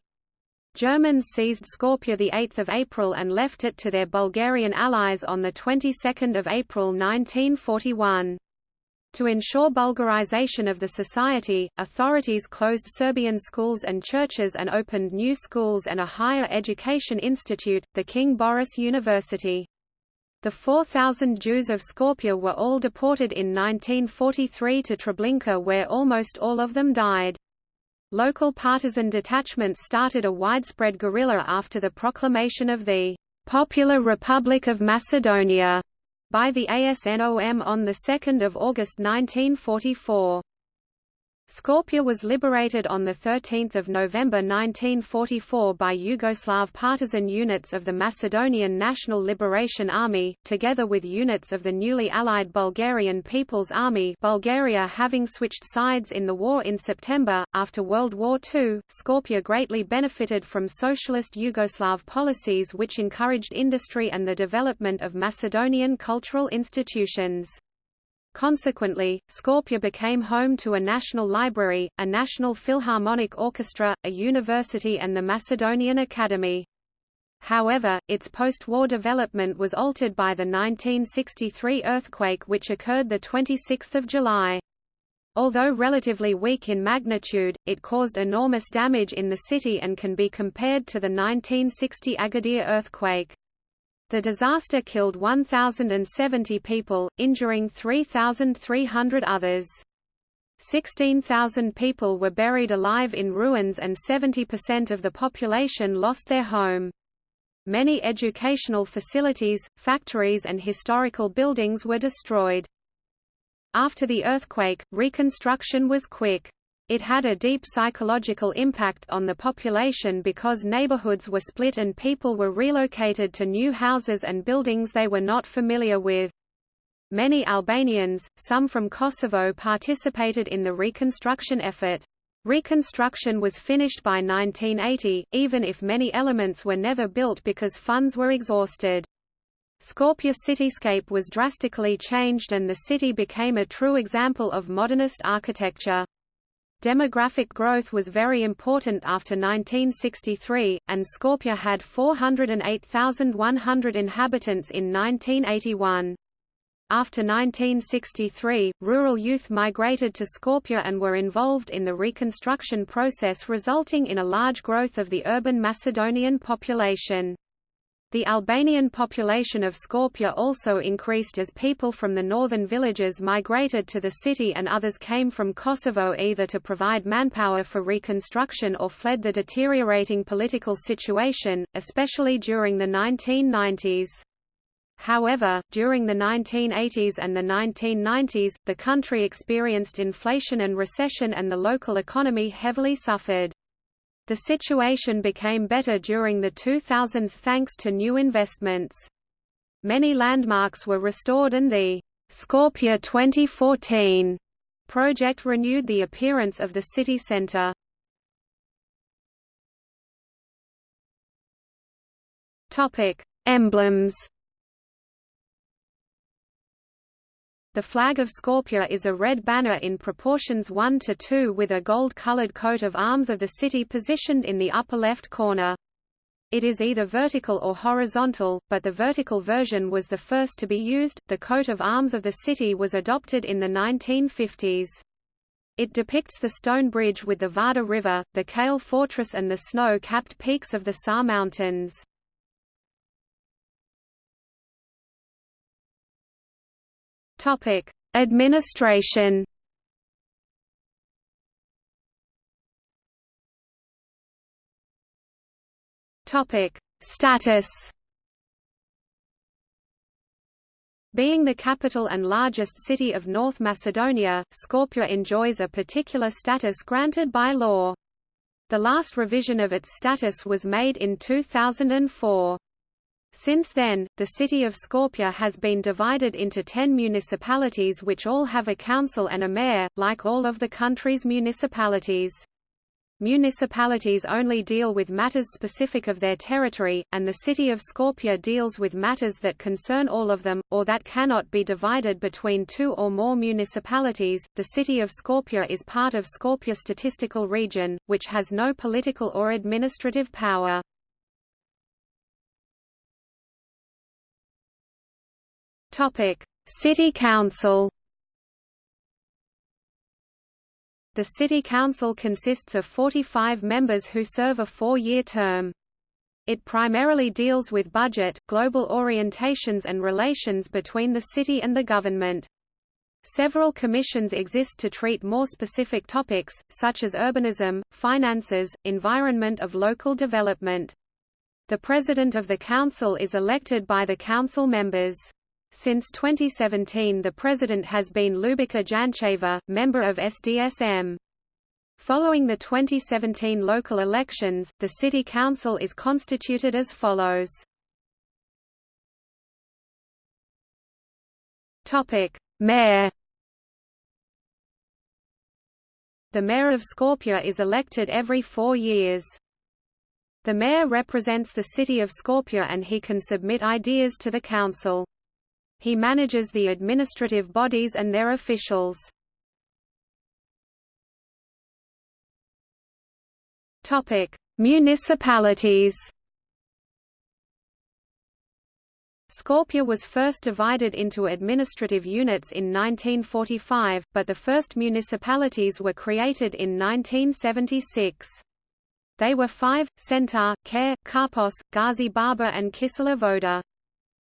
Speaker 1: Germans seized Skopje 8 April and left it to their Bulgarian allies on the 22nd of April 1941. To ensure Bulgarization of the society, authorities closed Serbian schools and churches and opened new schools and a higher education institute, the King Boris University. The 4,000 Jews of Skopje were all deported in 1943 to Treblinka where almost all of them died. Local partisan detachments started a widespread guerrilla after the proclamation of the Popular Republic of Macedonia by the ASNOM on 2 August 1944. Skopje was liberated on 13 November 1944 by Yugoslav partisan units of the Macedonian National Liberation Army, together with units of the newly allied Bulgarian People's Army Bulgaria having switched sides in the war in September. After World War II, Skopje greatly benefited from socialist Yugoslav policies which encouraged industry and the development of Macedonian cultural institutions. Consequently, Skopje became home to a national library, a national philharmonic orchestra, a university and the Macedonian Academy. However, its post-war development was altered by the 1963 earthquake which occurred 26 July. Although relatively weak in magnitude, it caused enormous damage in the city and can be compared to the 1960 Agadir earthquake. The disaster killed 1,070 people, injuring 3,300 others. 16,000 people were buried alive in ruins and 70% of the population lost their home. Many educational facilities, factories and historical buildings were destroyed. After the earthquake, reconstruction was quick. It had a deep psychological impact on the population because neighborhoods were split and people were relocated to new houses and buildings they were not familiar with. Many Albanians, some from Kosovo participated in the reconstruction effort. Reconstruction was finished by 1980, even if many elements were never built because funds were exhausted. Skopje cityscape was drastically changed and the city became a true example of modernist architecture. Demographic growth was very important after 1963, and Skopje had 408,100 inhabitants in 1981. After 1963, rural youth migrated to Skopje and were involved in the reconstruction process resulting in a large growth of the urban Macedonian population. The Albanian population of Skopje also increased as people from the northern villages migrated to the city and others came from Kosovo either to provide manpower for reconstruction or fled the deteriorating political situation, especially during the 1990s. However, during the 1980s and the 1990s, the country experienced inflation and recession and the local economy heavily suffered. The situation became better during the 2000s thanks to new investments. Many landmarks were restored and the Skopje 2014 project renewed the appearance of the city centre. Topic: Emblems. The flag of Skopje is a red banner in proportions 1 to 2 with a gold-colored coat of arms of the city positioned in the upper left corner. It is either vertical or horizontal, but the vertical version was the first to be used. The coat of arms of the city was adopted in the 1950s. It depicts the stone bridge with the Vardar River, the Kale Fortress and the snow-capped peaks of the Sar Mountains. Topic: Administration. Topic: Status. Being the capital and largest city of North Macedonia, Skopje enjoys a particular status granted by law. The last revision of its status was made in 2004. Since then, the city of Skopje has been divided into ten municipalities which all have a council and a mayor, like all of the country's municipalities. Municipalities only deal with matters specific of their territory, and the city of Skopje deals with matters that concern all of them, or that cannot be divided between two or more municipalities. The city of Skopje is part of Skopje Statistical Region, which has no political or administrative power. Topic: City Council. The City Council consists of 45 members who serve a four-year term. It primarily deals with budget, global orientations and relations between the city and the government. Several commissions exist to treat more specific topics, such as urbanism, finances, environment of local development. The President of the Council is elected by the Council members. Since 2017 the president has been Lubica Jančeva, member of SDSM. Following the 2017 local elections, the city council is constituted as follows. Mayor The mayor of Skopje is elected every four years. The mayor represents the city of Skopje and he can submit ideas to the council. He manages the administrative bodies and their officials. Municipalities. Skopje was first divided into administrative units in 1945, but the first municipalities were created in 1976. They were five, Centar, Care, Karpos, Gazi Baba and Kisela Voda.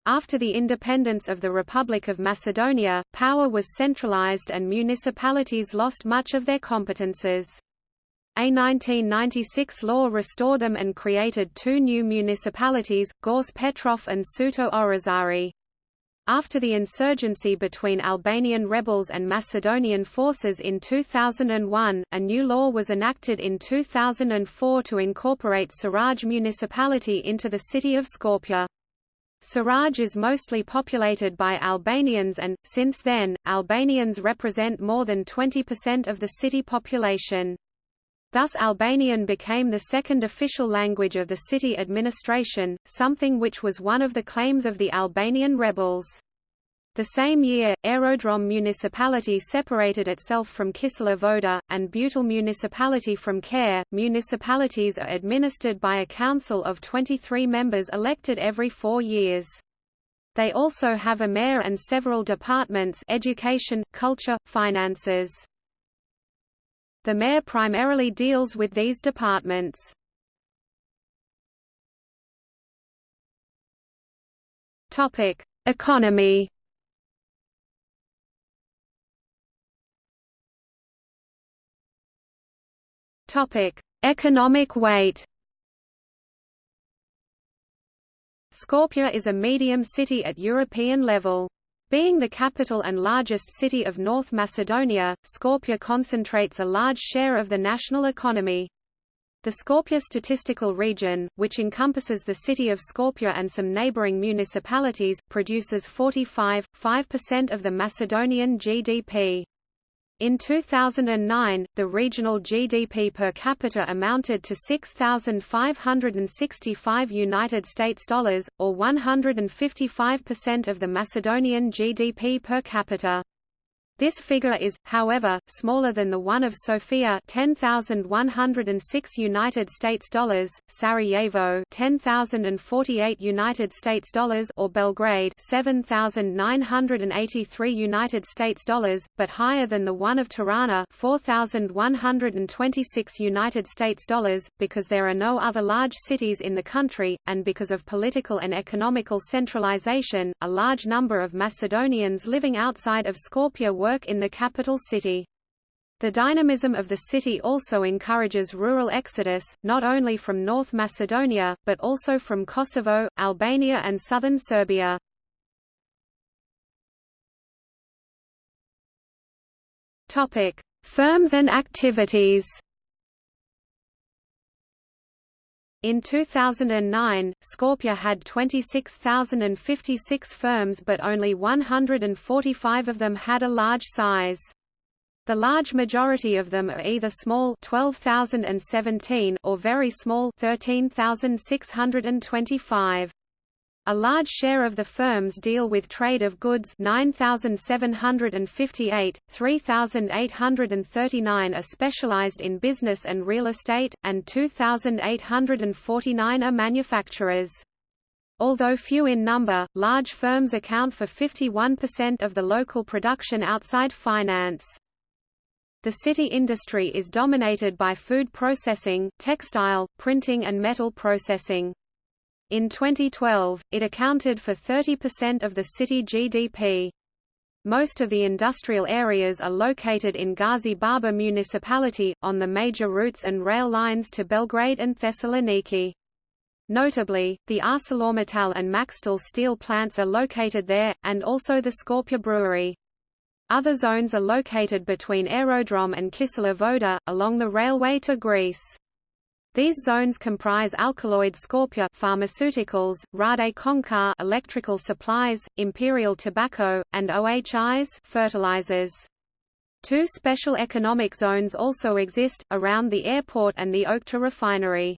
Speaker 1: After the independence of the Republic of Macedonia, power was centralized and municipalities lost much of their competences. A 1996 law restored them and created two new municipalities, Gorce Petrov and Suto Orizari. After the insurgency between Albanian rebels and Macedonian forces in 2001, a new law was enacted in 2004 to incorporate Saraje municipality into the city of Skopje. Saraje is mostly populated by Albanians and, since then, Albanians represent more than 20% of the city population. Thus Albanian became the second official language of the city administration, something which was one of the claims of the Albanian rebels. The same year, Aerodrom municipality separated itself from Kisela Voda, and Butel municipality from Care. Municipalities are administered by a council of 23 members elected every four years. They also have a mayor and several departments education, culture, finances. The mayor primarily deals with these departments. Topic: Economy Topic: Economic weight. Skopje is a medium city at European level. Being the capital and largest city of North Macedonia, Skopje concentrates a large share of the national economy. The Skopje statistical region, which encompasses the city of Skopje and some neighboring municipalities, produces 45.5% of the Macedonian GDP. In 2009, the regional GDP per capita amounted to 6565 United States dollars or 155% of the Macedonian GDP per capita. This figure is, however, smaller than the one of Sofia 10,106 United States dollars, Sarajevo 10,048 United States dollars or Belgrade 7,983 United States dollars, but higher than the one of Tirana 4,126 United States dollars, because there are no other large cities in the country, and because of political and economical centralization, a large number of Macedonians living outside of Skopje were work in the capital city. The dynamism of the city also encourages rural exodus, not only from North Macedonia, but also from Kosovo, Albania and southern Serbia. Firms and activities In 2009, Skopje had 26,056 firms but only 145 of them had a large size. The large majority of them are either small 12,017 or very small 13,625. A large share of the firms deal with trade of goods 9,758, 3,839 are specialized in business and real estate, and 2,849 are manufacturers. Although few in number, large firms account for 51% of the local production outside finance. The city industry is dominated by food processing, textile, printing and metal processing. In 2012, it accounted for 30% of the city GDP. Most of the industrial areas are located in Gazi Baba municipality, on the major routes and rail lines to Belgrade and Thessaloniki. Notably, the ArcelorMittal and Makstil steel plants are located there, and also the Skopje brewery. Other zones are located between Aerodrome and Kisela Voda, along the railway to Greece. These zones comprise Alkaloid Skopje pharmaceuticals, Rade Končar electrical supplies, Imperial tobacco, and OHIs fertilizers. Two special economic zones also exist, around the airport and the Okta refinery.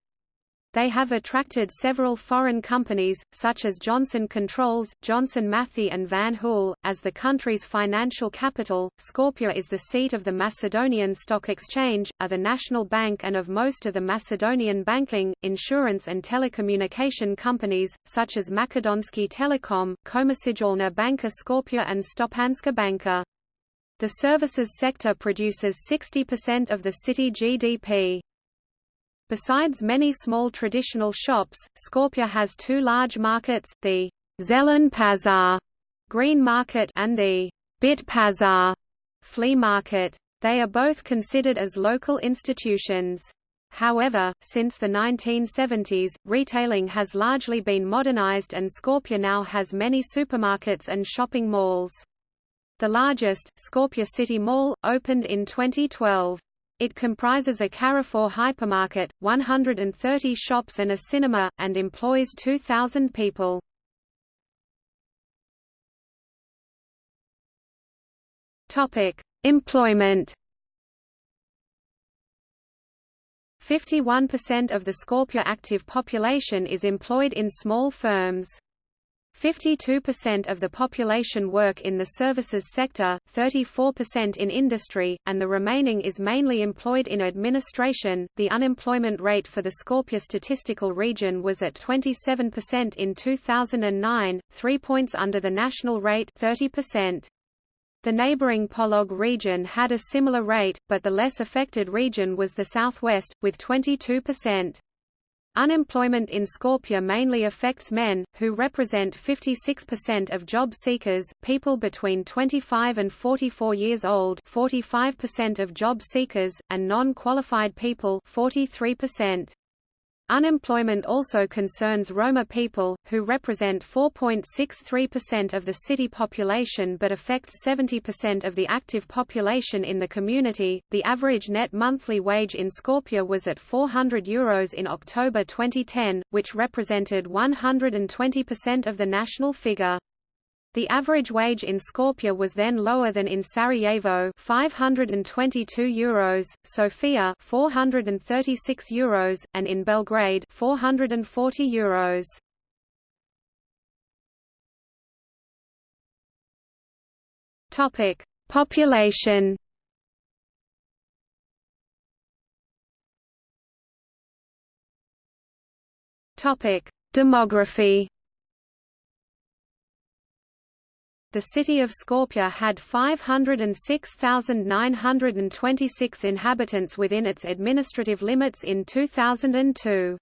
Speaker 1: They have attracted several foreign companies, such as Johnson Controls, Johnson Matthey and Van Hool. As the country's financial capital, Skopje is the seat of the Macedonian Stock Exchange, are the national bank and of most of the Macedonian banking, insurance and telecommunication companies, such as Makedonski Telekom, Komercijalna Banka Skopje and Stopanska Banka. The services sector produces 60% of the city GDP. Besides many small traditional shops, Skopje has two large markets, the Zelen Pazar green market and the Bit Pazar flea market. They are both considered as local institutions. However, since the 1970s, retailing has largely been modernized and Skopje now has many supermarkets and shopping malls. The largest, Skopje City Mall, opened in 2012. It comprises a Carrefour hypermarket, 130 shops and a cinema, and employs 2,000 people. Employment 51% of the Skopje active population is employed in small firms. 52% of the population work in the services sector, 34% in industry, and the remaining is mainly employed in administration. The unemployment rate for the Skopje statistical region was at 27% in 2009, 3 points under the national rate 30%. The neighboring Polog region had a similar rate, but the less affected region was the southwest, with 22%. Unemployment in Skopje mainly affects men, who represent 56% of job seekers, people between 25 and 44 years old 45% of job seekers, and non-qualified people 43%. Unemployment also concerns Roma people, who represent 4.63% of the city population but affects 70% of the active population in the community. The average net monthly wage in Skopje was at 400 euros in October 2010, which represented 120% of the national figure. The average wage in Skopje was then lower than in Sarajevo 522 euros, Sofia 436 euros, and in Belgrade 440 euros. Topic: Population Topic: Demography the city of Skopje had 506,926 inhabitants within its administrative limits in 2002.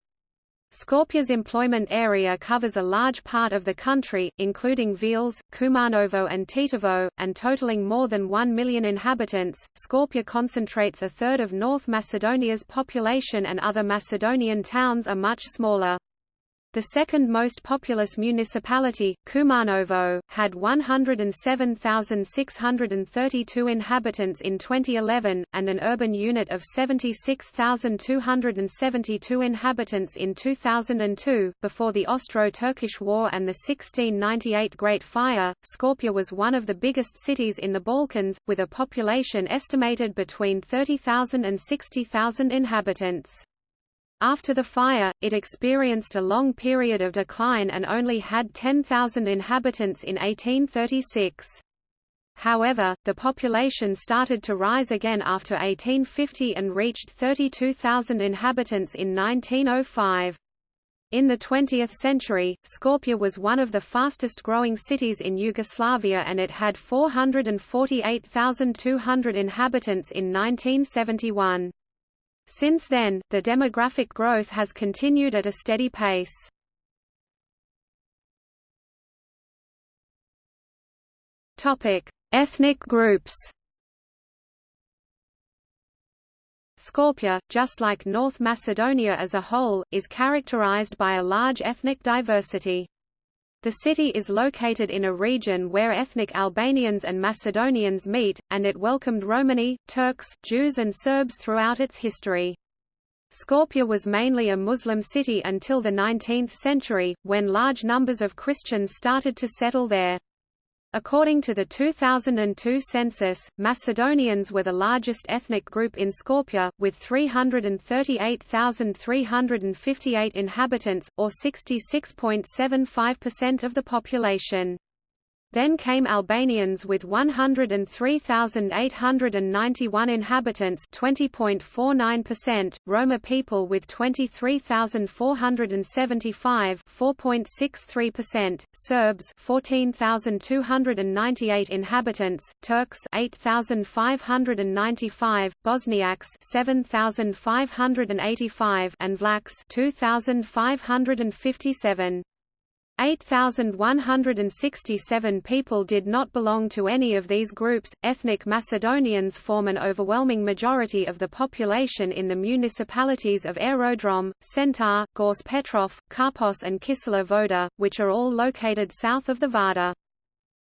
Speaker 1: Skopje's employment area covers a large part of the country, including Veles, Kumanovo and Tetovo, and totaling more than 1 million inhabitants. Skopje concentrates a third of North Macedonia's population and other Macedonian towns are much smaller. The second most populous municipality, Kumanovo, had 107,632 inhabitants in 2011, and an urban unit of 76,272 inhabitants in 2002. Before the Austro-Turkish War and the 1698 Great Fire, Skopje was one of the biggest cities in the Balkans, with a population estimated between 30,000 and 60,000 inhabitants. After the fire, it experienced a long period of decline and only had 10,000 inhabitants in 1836. However, the population started to rise again after 1850 and reached 32,000 inhabitants in 1905. In the 20th century, Skopje was one of the fastest growing cities in Yugoslavia and it had 448,200 inhabitants in 1971. Since then, the demographic growth has continued at a steady pace. Topic: Ethnic groups. Skopje, just like North Macedonia as a whole, is characterized by a large ethnic diversity. The city is located in a region where ethnic Albanians and Macedonians meet, and it welcomed Romani, Turks, Jews and Serbs throughout its history. Skopje was mainly a Muslim city until the 19th century, when large numbers of Christians started to settle there. According to the 2002 census, Macedonians were the largest ethnic group in Skopje, with 338,358 inhabitants, or 66.75% of the population. Then came Albanians with 103,891 inhabitants 20.49%, Roma people with 23,475 4.63%, Serbs 14,298 inhabitants, Turks 8,595, Bosniaks 7,585 and Vlachs 2,557. 8,167 people did not belong to any of these groups. Ethnic Macedonians form an overwhelming majority of the population in the municipalities of Aerodrom, Centar, Gorce Petrov, Karpos, and Kisela Voda, which are all located south of the Vardar.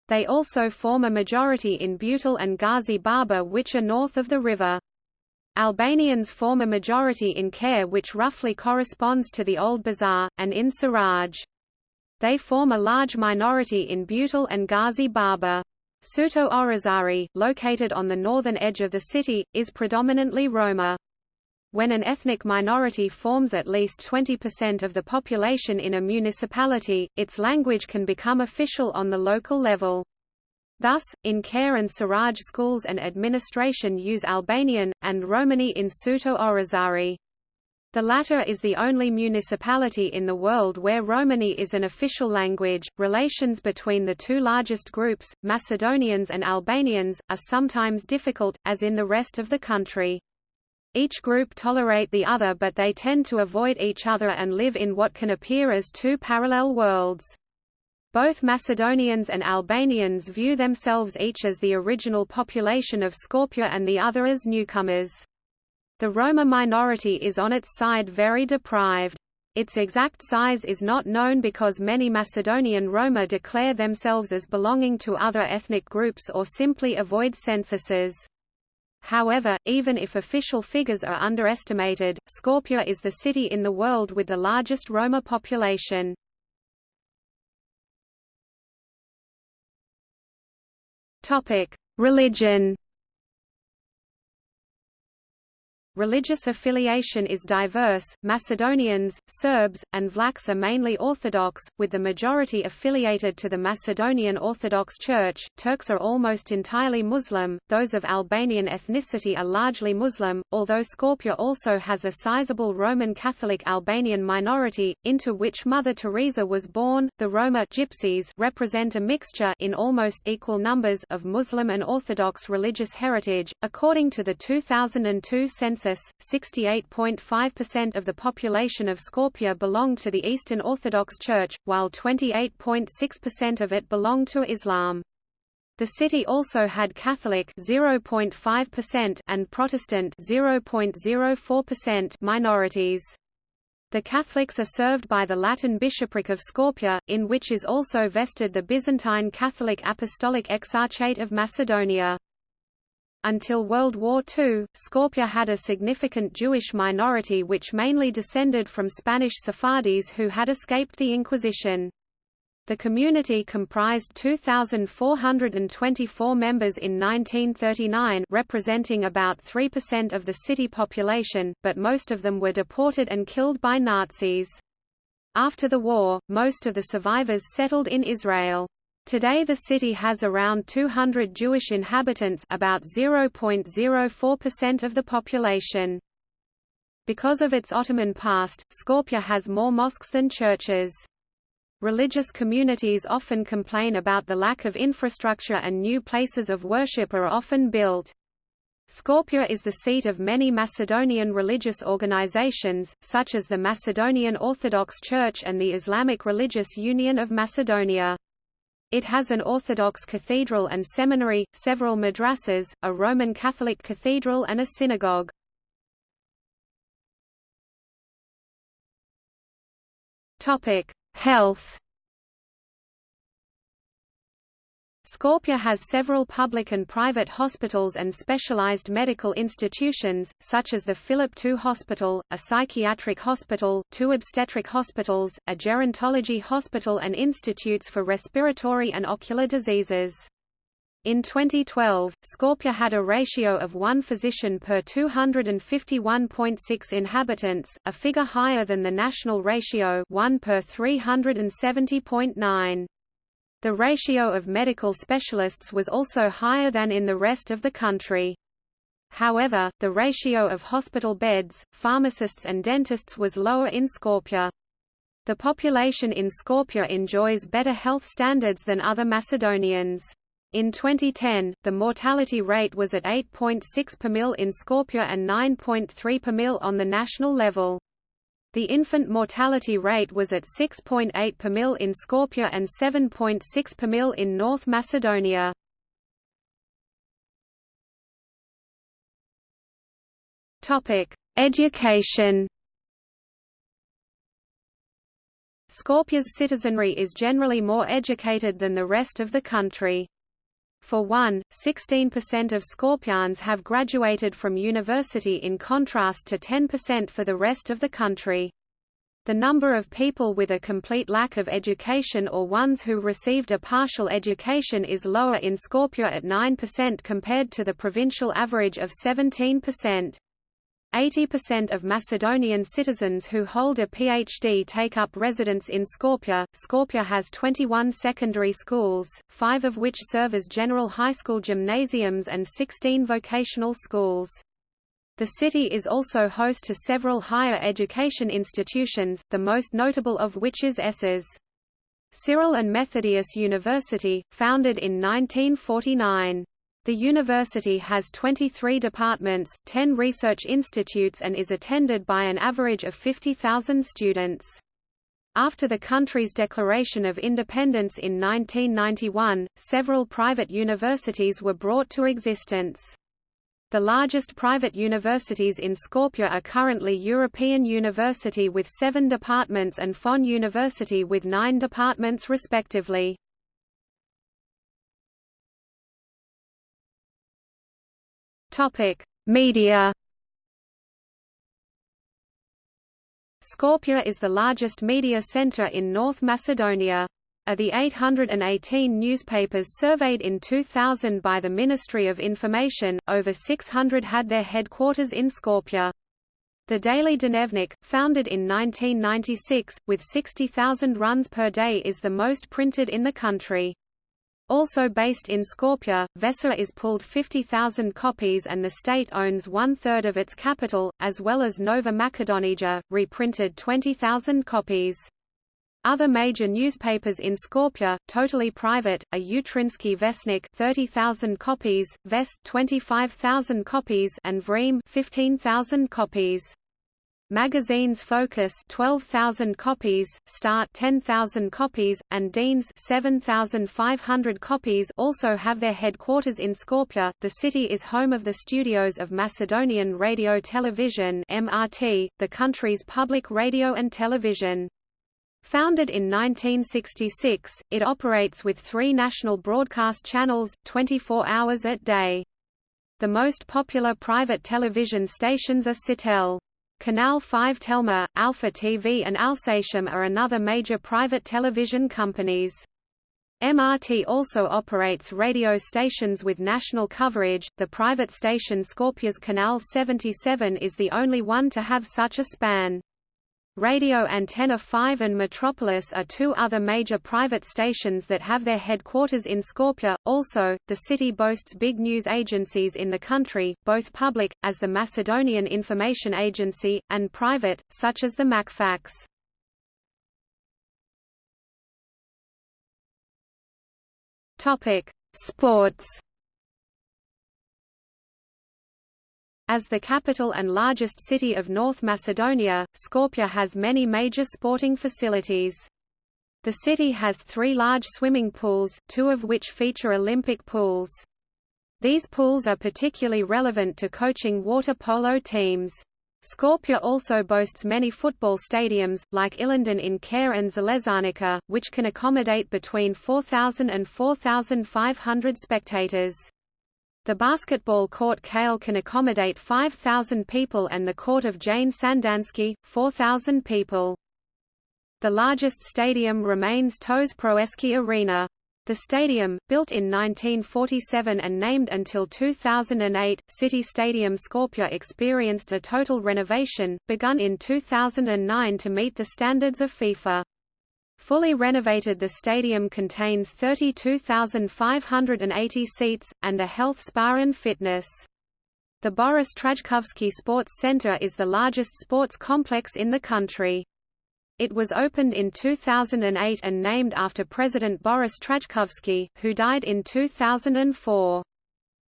Speaker 1: They also form a majority in Butel and Gazi Baba, which are north of the river. Albanians form a majority in Kare which roughly corresponds to the Old Bazaar, and in Siraj. They form a large minority in Butel and Gazi Baba. Suto Orizari, located on the northern edge of the city, is predominantly Roma. When an ethnic minority forms at least 20% of the population in a municipality, its language can become official on the local level. Thus, in Kare and Siraj schools and administration use Albanian, and Romani in Suto Orizari. The latter is the only municipality in the world where Romani is an official language. Relations between the two largest groups, Macedonians and Albanians, are sometimes difficult, as in the rest of the country. Each group tolerate the other but they tend to avoid each other and live in what can appear as two parallel worlds. Both Macedonians and Albanians view themselves each as the original population of Skopje and the other as newcomers. The Roma minority is on its side very deprived. Its exact size is not known because many Macedonian Roma declare themselves as belonging to other ethnic groups or simply avoid censuses. However, even if official figures are underestimated, Skopje is the city in the world with the largest Roma population. Religion Religious affiliation is diverse. Macedonians, Serbs, and Vlachs are mainly Orthodox, with the majority affiliated to the Macedonian Orthodox Church. Turks are almost entirely Muslim. Those of Albanian ethnicity are largely Muslim, although Skopje also has a sizable Roman Catholic Albanian minority, into which Mother Teresa was born. The Roma Gypsies represent a mixture in almost equal numbers of Muslim and Orthodox religious heritage, according to the 2002 census census, 68.5% of the population of Skopje belonged to the Eastern Orthodox Church, while 28.6% of it belonged to Islam. The city also had Catholic 0.5% and Protestant 0.04% minorities. The Catholics are served by the Latin Bishopric of Skopje, in which is also vested the Byzantine Catholic Apostolic Exarchate of Macedonia. Until World War II, Skopje had a significant Jewish minority which mainly descended from Spanish Sephardis who had escaped the Inquisition. The community comprised 2,424 members in 1939 representing about 3% of the city population, but most of them were deported and killed by Nazis. After the war, most of the survivors settled in Israel. Today the city has around 200 Jewish inhabitants about 0.04% of the population. Because of its Ottoman past, Skopje has more mosques than churches. Religious communities often complain about the lack of infrastructure and new places of worship are often built. Skopje is the seat of many Macedonian religious organizations, such as the Macedonian Orthodox Church and the Islamic Religious Union of Macedonia. It has an Orthodox cathedral and seminary, several madrasas, a Roman Catholic cathedral and a synagogue. Health Skopje has several public and private hospitals and specialized medical institutions, such as the Philip II Hospital, a psychiatric hospital, two obstetric hospitals, a gerontology hospital and institutes for respiratory and ocular diseases. In 2012, Skopje had a ratio of one physician per 251.6 inhabitants, a figure higher than the national ratio 1 per 370.9. The ratio of medical specialists was also higher than in the rest of the country. However, the ratio of hospital beds, pharmacists and dentists was lower in Skopje. The population in Skopje enjoys better health standards than other Macedonians. In 2010, the mortality rate was at 8.6 per mil in Skopje and 9.3 per mil on the national level. The infant mortality rate was at 6.8 per mil in Skopje and 7.6 per mil in North Macedonia. Topic: Education. Skopje's citizenry is generally more educated than the rest of the country. For one, 16% of Skopjans have graduated from university in contrast to 10% for the rest of the country. The number of people with a complete lack of education or ones who received a partial education is lower in Skopje at 9% compared to the provincial average of 17%. 80% of Macedonian citizens who hold a PhD take up residence in Skopje. Skopje has 21 secondary schools, five of which serve as general high school gymnasiums and 16 vocational schools. The city is also host to several higher education institutions, the most notable of which is ESSES. Cyril and Methodius University, founded in 1949. The university has 23 departments, 10 research institutes and is attended by an average of 50,000 students. After the country's declaration of independence in 1991, several private universities were brought to existence. The largest private universities in Skopje are currently European University with seven departments and FON University with nine departments respectively. Media Skopje is the largest media center in North Macedonia. Of the 818 newspapers surveyed in 2000 by the Ministry of Information, over 600 had their headquarters in Skopje. The Daily Dnevnik, founded in 1996, with 60,000 runs per day is the most printed in the country. Also based in Skopje, Vesela is pulled 50,000 copies and the state owns one-third of its capital, as well as Nova Makedonija, reprinted 20,000 copies. Other major newspapers in Skopje, totally private, are Jutrinski Vesnik 30,000 copies, Vest 25,000 copies and Vreme 15,000 copies. Magazines Focus 12,000 copies, Start 10,000 copies, and Denes 7,500 copies also have their headquarters in Skopje. The city is home of the studios of Macedonian Radio Television (MRT), the country's public radio and television. Founded in 1966, it operates with three national broadcast channels, 24 hours a day. The most popular private television stations are Sitel. Kanal 5 Telma, Alfa TV and Alsat-M are another major private television companies. MRT also operates radio stations with national coverage. The private station Skopje's Kanal 77 is the only one to have such a span. Radio Antena 5 and Metropolis are two other major private stations that have their headquarters in Skopje. Also, the city boasts big news agencies in the country, both public, as the Macedonian Information Agency, and private, such as the MakFax. Topic: Sports. As the capital and largest city of North Macedonia, Skopje has many major sporting facilities. The city has three large swimming pools, two of which feature Olympic pools. These pools are particularly relevant to coaching water polo teams. Skopje also boasts many football stadiums, like Ilinden in Kare and Železarnica, which can accommodate between 4,000 and 4,500 spectators. The basketball court Kale can accommodate 5,000 people and the court of Jane Sandanski, 4,000 people. The largest stadium remains Toše Proeski Arena. The stadium, built in 1947 and named until 2008, City Stadium Skopje experienced a total renovation, begun in 2009 to meet the standards of FIFA. Fully renovated the stadium contains 32,580 seats, and a health spa and fitness. The Boris Trajkovski Sports Center is the largest sports complex in the country. It was opened in 2008 and named after President Boris Trajkovski, who died in 2004.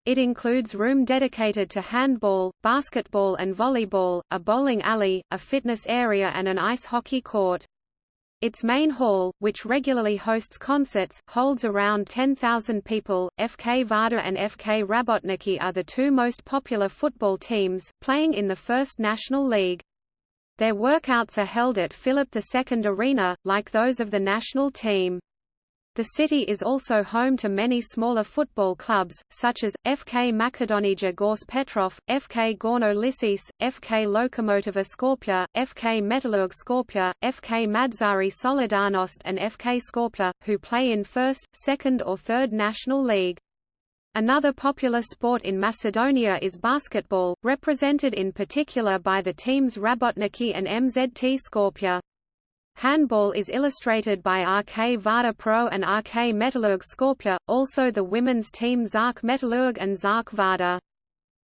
Speaker 1: It includes room dedicated to handball, basketball and volleyball, a bowling alley, a fitness area and an ice hockey court. Its main hall, which regularly hosts concerts, holds around 10,000 people. FK Vardar and FK Rabotnički are the two most popular football teams, playing in the First National League. Their workouts are held at Philip II Arena, like those of the national team. The city is also home to many smaller football clubs, such as, FK Makedonija Gjorče Petrov, FK Gorno Lisiče, FK Lokomotiva Skopje, FK Metalurg Skopje, FK Madzari Solidarnost and FK Skopje, who play in first, second or third national league. Another popular sport in Macedonia is basketball, represented in particular by the teams Rabotnički and MZT Skopje. Handball is illustrated by RK Vardar Pro and RK Metalurg Skopje, also the women's team Zark Metalurg and Zark Vardar.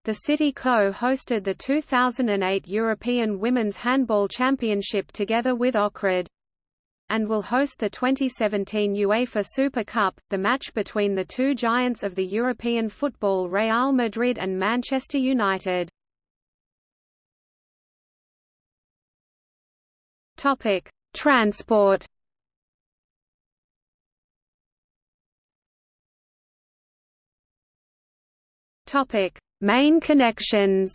Speaker 1: The city co-hosted the 2008 European Women's Handball Championship together with Ohrid. And will host the 2017 UEFA Super Cup, the match between the two giants of the European football Real Madrid and Manchester United. Topic: Transport Topic: Main connections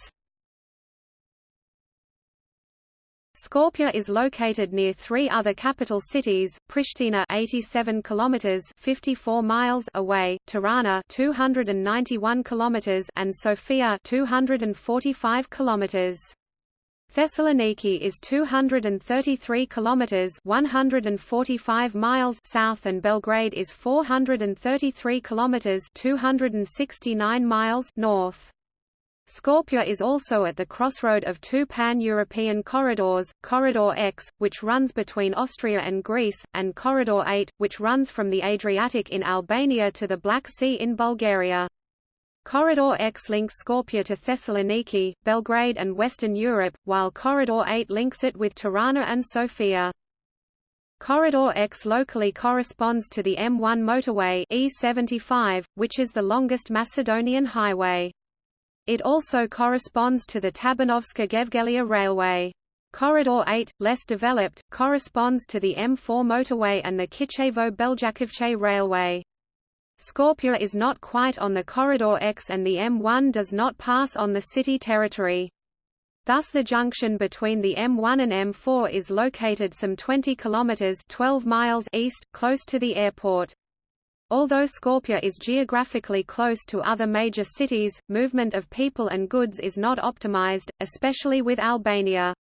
Speaker 1: Skopje is located near three other capital cities: Pristina 87 kilometers (54 miles) away, Tirana 291 kilometers, and Sofia 245 kilometers. Thessaloniki is 233 kilometers (145 miles) south and Belgrade is 433 kilometers (269 miles) north. Skopje is also at the crossroad of two pan-European corridors, Corridor X, which runs between Austria and Greece, and Corridor 8, which runs from the Adriatic in Albania to the Black Sea in Bulgaria. Corridor X links Skopje to Thessaloniki, Belgrade and Western Europe, while Corridor 8 links it with Tirana and Sofia. Corridor X locally corresponds to the M1 motorway E75, which is the longest Macedonian highway. It also corresponds to the Tabanovce-Gevgelija railway. Corridor 8, less developed, corresponds to the M4 motorway and the Kičevo-Beljakovce railway. Skopje is not quite on the Corridor X and the M1 does not pass on the city territory. Thus the junction between the M1 and M4 is located some 20 kilometers 12 miles east, close to the airport. Although Skopje is geographically close to other major cities, movement of people and goods is not optimized, especially with Albania.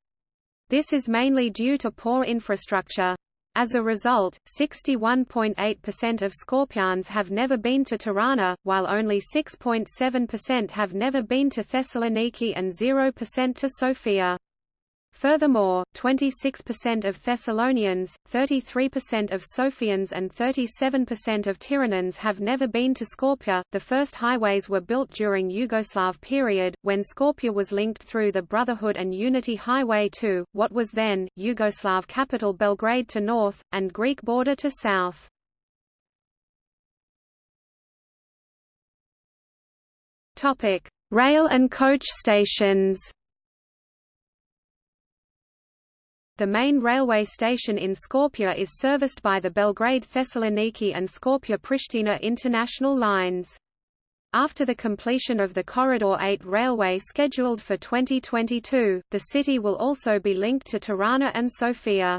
Speaker 1: This is mainly due to poor infrastructure. As a result, 61.8% of Skopjans have never been to Tirana, while only 6.7% have never been to Thessaloniki and 0% to Sofia. Furthermore, 26% of Thessalonians, 33% of Sofians and 37% of Tiranans have never been to Skopje. The first highways were built during Yugoslav period, when Skopje was linked through the Brotherhood and Unity Highway to, what was then, Yugoslav capital Belgrade to north, and Greek border to south. Rail and coach stations The main railway station in Skopje is serviced by the Belgrade-Thessaloniki and Skopje-Pristina international lines. After the completion of the Corridor 8 railway scheduled for 2022, the city will also be linked to Tirana and Sofia.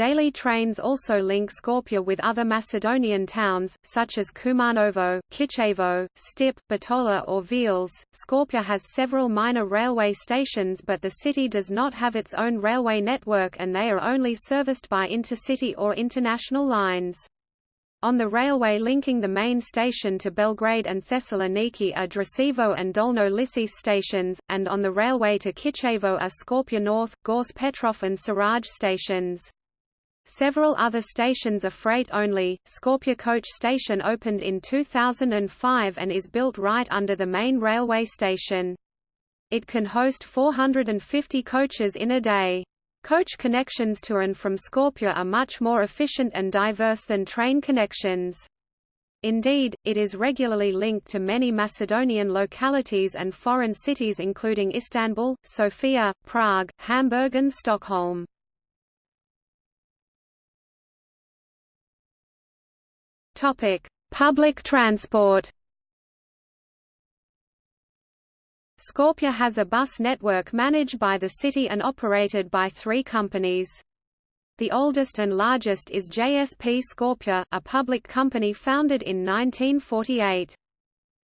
Speaker 1: Daily trains also link Skopje with other Macedonian towns, such as Kumanovo, Kichevo, Stip, Bitola or Veles. Skopje has several minor railway stations but the city does not have its own railway network and they are only serviced by intercity or international lines. On the railway linking the main station to Belgrade and Thessaloniki are Dračevo and Dolno Lisiče stations, and on the railway to Kichevo are Skopje North, Gjorče Petrov and Saraj stations. Several other stations are freight-only. Skopje Coach Station opened in 2005 and is built right under the main railway station. It can host 450 coaches in a day. Coach connections to and from Skopje are much more efficient and diverse than train connections. Indeed, it is regularly linked to many Macedonian localities and foreign cities including Istanbul, Sofia, Prague, Hamburg and Stockholm. Topic: Public transport.
Speaker 2: Skopje has a bus network managed by the city and operated by three companies. The oldest and largest is JSP Skopje, a public company founded in 1948.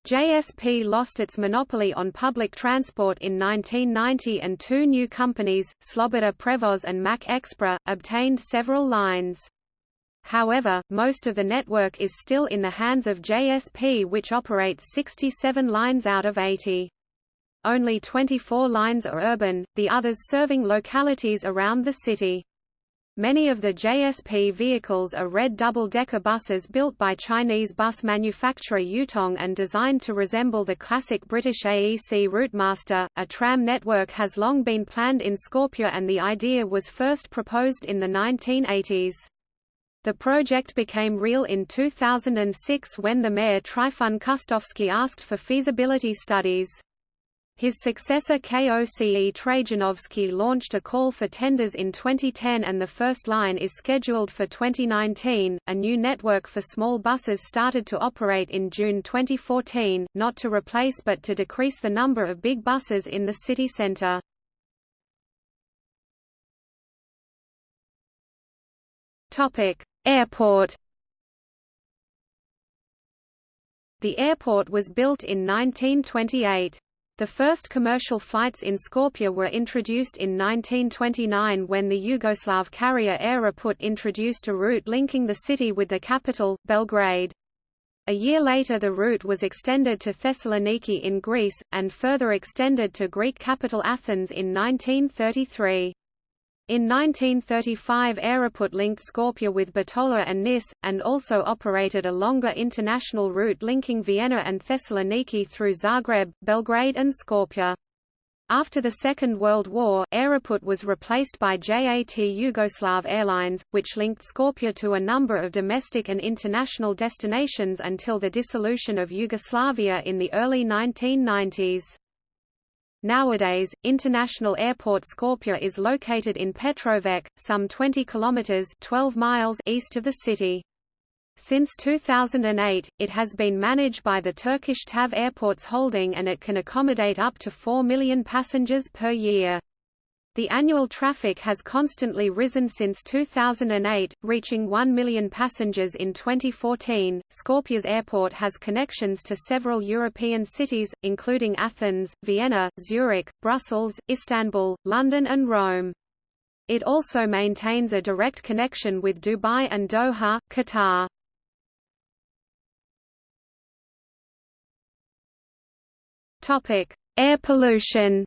Speaker 2: JSP lost its monopoly on public transport in 1990 and two new companies, Sloboda Prevoz and Mack Expra, obtained several lines. However, most of the network is still in the hands of JSP which operates 67 lines out of 80. Only 24 lines are urban, the others serving localities around the city. Many of the JSP vehicles are red double-decker buses built by Chinese bus manufacturer Yutong and designed to resemble the classic British AEC Routemaster. A tram network has long been planned in Skopje and the idea was first proposed in the 1980s. The project became real in 2006 when the mayor Trifun Kostovski asked for feasibility studies.
Speaker 1: His successor KOCE Trajanovski launched a call for tenders in 2010 and the first line is scheduled for 2019. A new network for small buses started to operate in June 2014, not to replace but to decrease the number of big buses in the city center. Topic: Airport The airport was built in 1928. The first commercial flights in Skopje were introduced in 1929 when the Yugoslav carrier Aeroput introduced a route linking the city with the capital, Belgrade. A year later the route was extended to Thessaloniki in Greece, and further extended to Greek capital Athens in 1933. In 1935 Aeroput linked Skopje with Bitola and Nis, and also operated a longer international route linking Vienna and Thessaloniki through Zagreb, Belgrade and Skopje. After the Second World War, Aeroput was replaced by JAT Yugoslav Airlines, which linked Skopje to a number of domestic and international destinations until the dissolution of Yugoslavia in the early 1990s. Nowadays, International Airport Skopje is located in Petrovac, some 20 kilometers 12 miles east of the city. Since 2008, it has been managed by the Turkish TAV Airports Holding and it can accommodate up to 4 million passengers per year. The annual traffic has constantly risen since 2008, reaching 1 million passengers in 2014. Skopje's airport has connections to several European cities, including Athens, Vienna, Zurich, Brussels, Istanbul, London, and Rome. It also maintains a direct connection with Dubai and Doha, Qatar. Topic: Air pollution.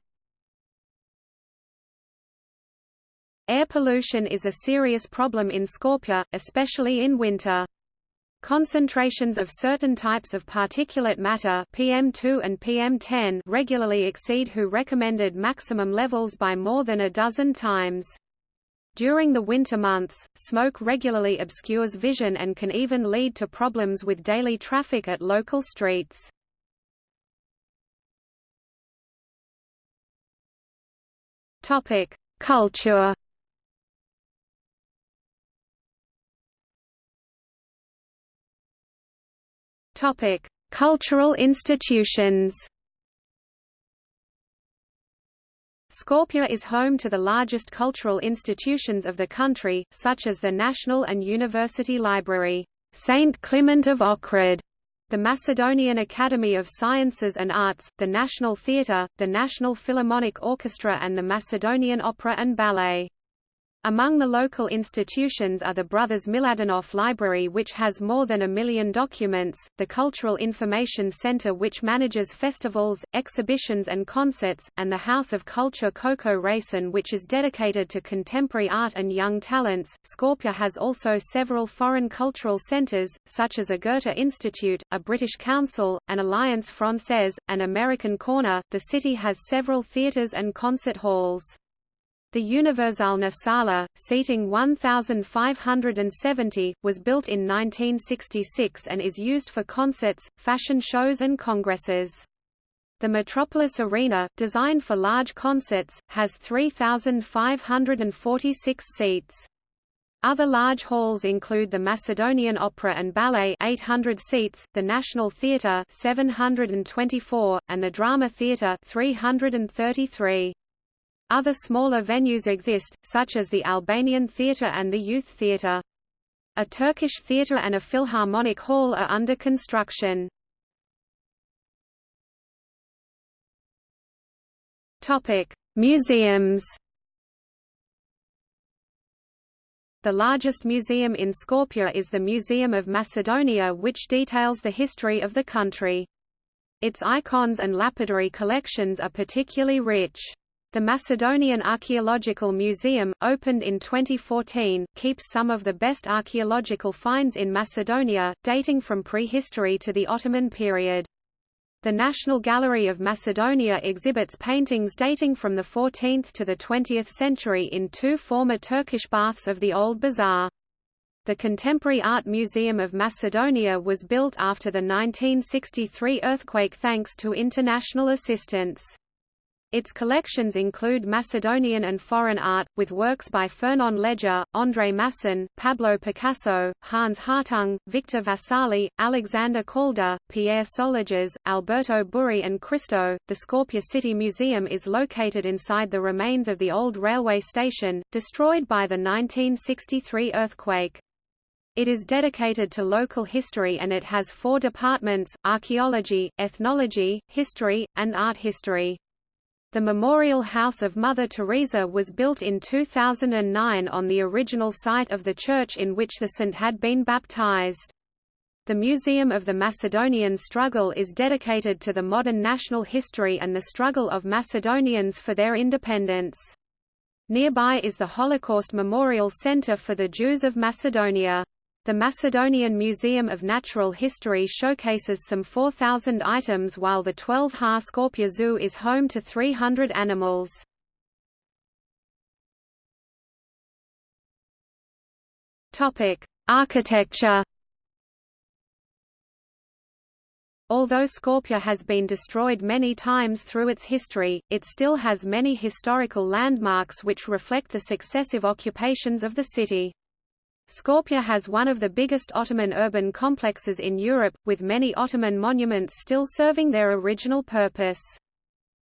Speaker 1: Air pollution is a serious problem in Skopje, especially in winter. Concentrations of certain types of particulate matter PM2 and PM10 regularly exceed WHO recommended maximum levels by more than a dozen times. During the winter months, smoke regularly obscures vision and can even lead to problems with daily traffic at local streets. Culture Topic: Cultural institutions. Skopje is home to the largest cultural institutions of the country, such as the National and University Library, St. Clement of Ohrid, the Macedonian Academy of Sciences and Arts, the National Theatre, the National Philharmonic Orchestra and the Macedonian Opera and Ballet. Among the local institutions are the Brothers Miladinov Library which has more than a million documents, the Cultural Information Center which manages festivals, exhibitions and concerts, and the House of Culture Kočo Racin which is dedicated to contemporary art and young talents. Skopje has also several foreign cultural centers, such as a Goethe Institute, a British Council, an Alliance Française, an American Corner. The city has several theaters and concert halls. The Universalna Sala, seating 1,570, was built in 1966 and is used for concerts, fashion shows and congresses. The Metropolis Arena, designed for large concerts, has 3,546 seats. Other large halls include the Macedonian Opera and Ballet 800 seats, the National Theatre 724, and the Drama Theatre 333. Other smaller venues exist, such as the Albanian Theatre and the Youth Theatre. A Turkish theatre and a Philharmonic Hall are under construction. Museums. The largest museum in Skopje is the Museum of Macedonia which details the history of the country. Its icons and lapidary collections are particularly rich. The Macedonian Archaeological Museum, opened in 2014, keeps some of the best archaeological finds in Macedonia, dating from prehistory to the Ottoman period. The National Gallery of Macedonia exhibits paintings dating from the 14th to the 20th century in two former Turkish baths of the Old Bazaar. The Contemporary Art Museum of Macedonia was built after the 1963 earthquake thanks to international assistance. Its collections include Macedonian and foreign art, with works by Fernand Léger, André Masson, Pablo Picasso, Hans Hartung, Victor Vasarely, Alexander Calder, Pierre Soulages, Alberto Burri and Christo. The Skopje City Museum is located inside the remains of the old railway station, destroyed by the 1963 earthquake. It is dedicated to local history and it has four departments, archaeology, ethnology, history, and art history. The Memorial House of Mother Teresa was built in 2009 on the original site of the church in which the saint had been baptized. The Museum of the Macedonian Struggle is dedicated to the modern national history and the struggle of Macedonians for their independence. Nearby is the Holocaust Memorial Center for the Jews of Macedonia. The Macedonian Museum of Natural History showcases some 4,000 items while the 12-ha Skopje Zoo is home to 300 animals. Architecture Although Skopje has been destroyed many times through its history, it still has many historical landmarks which reflect the successive occupations of the city. Skopje has one of the biggest Ottoman urban complexes in Europe, with many Ottoman monuments still serving their original purpose.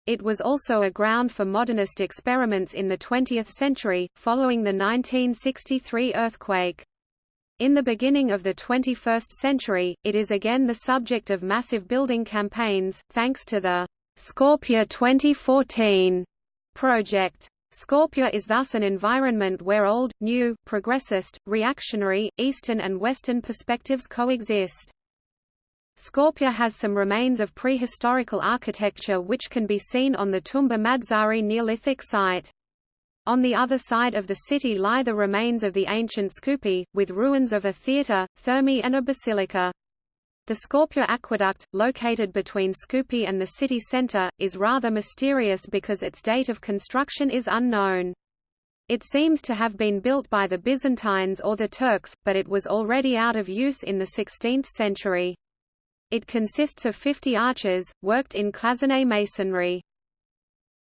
Speaker 1: It was also a ground for modernist experiments in the 20th century, following the 1963 earthquake. In the beginning of the 21st century, it is again the subject of massive building campaigns, thanks to the Skopje 2014 project. Skopje is thus an environment where old, new, progressist, reactionary, Eastern and Western perspectives coexist. Skopje has some remains of prehistorical architecture which can be seen on the Tumba Madzari Neolithic site. On the other side of the city lie the remains of the ancient Skupi, with ruins of a theatre, thermae and a basilica. The Skopje Aqueduct, located between Skupi and the city centre, is rather mysterious because its date of construction is unknown. It seems to have been built by the Byzantines or the Turks, but it was already out of use in the 16th century. It consists of 50 arches, worked in cloisonné masonry.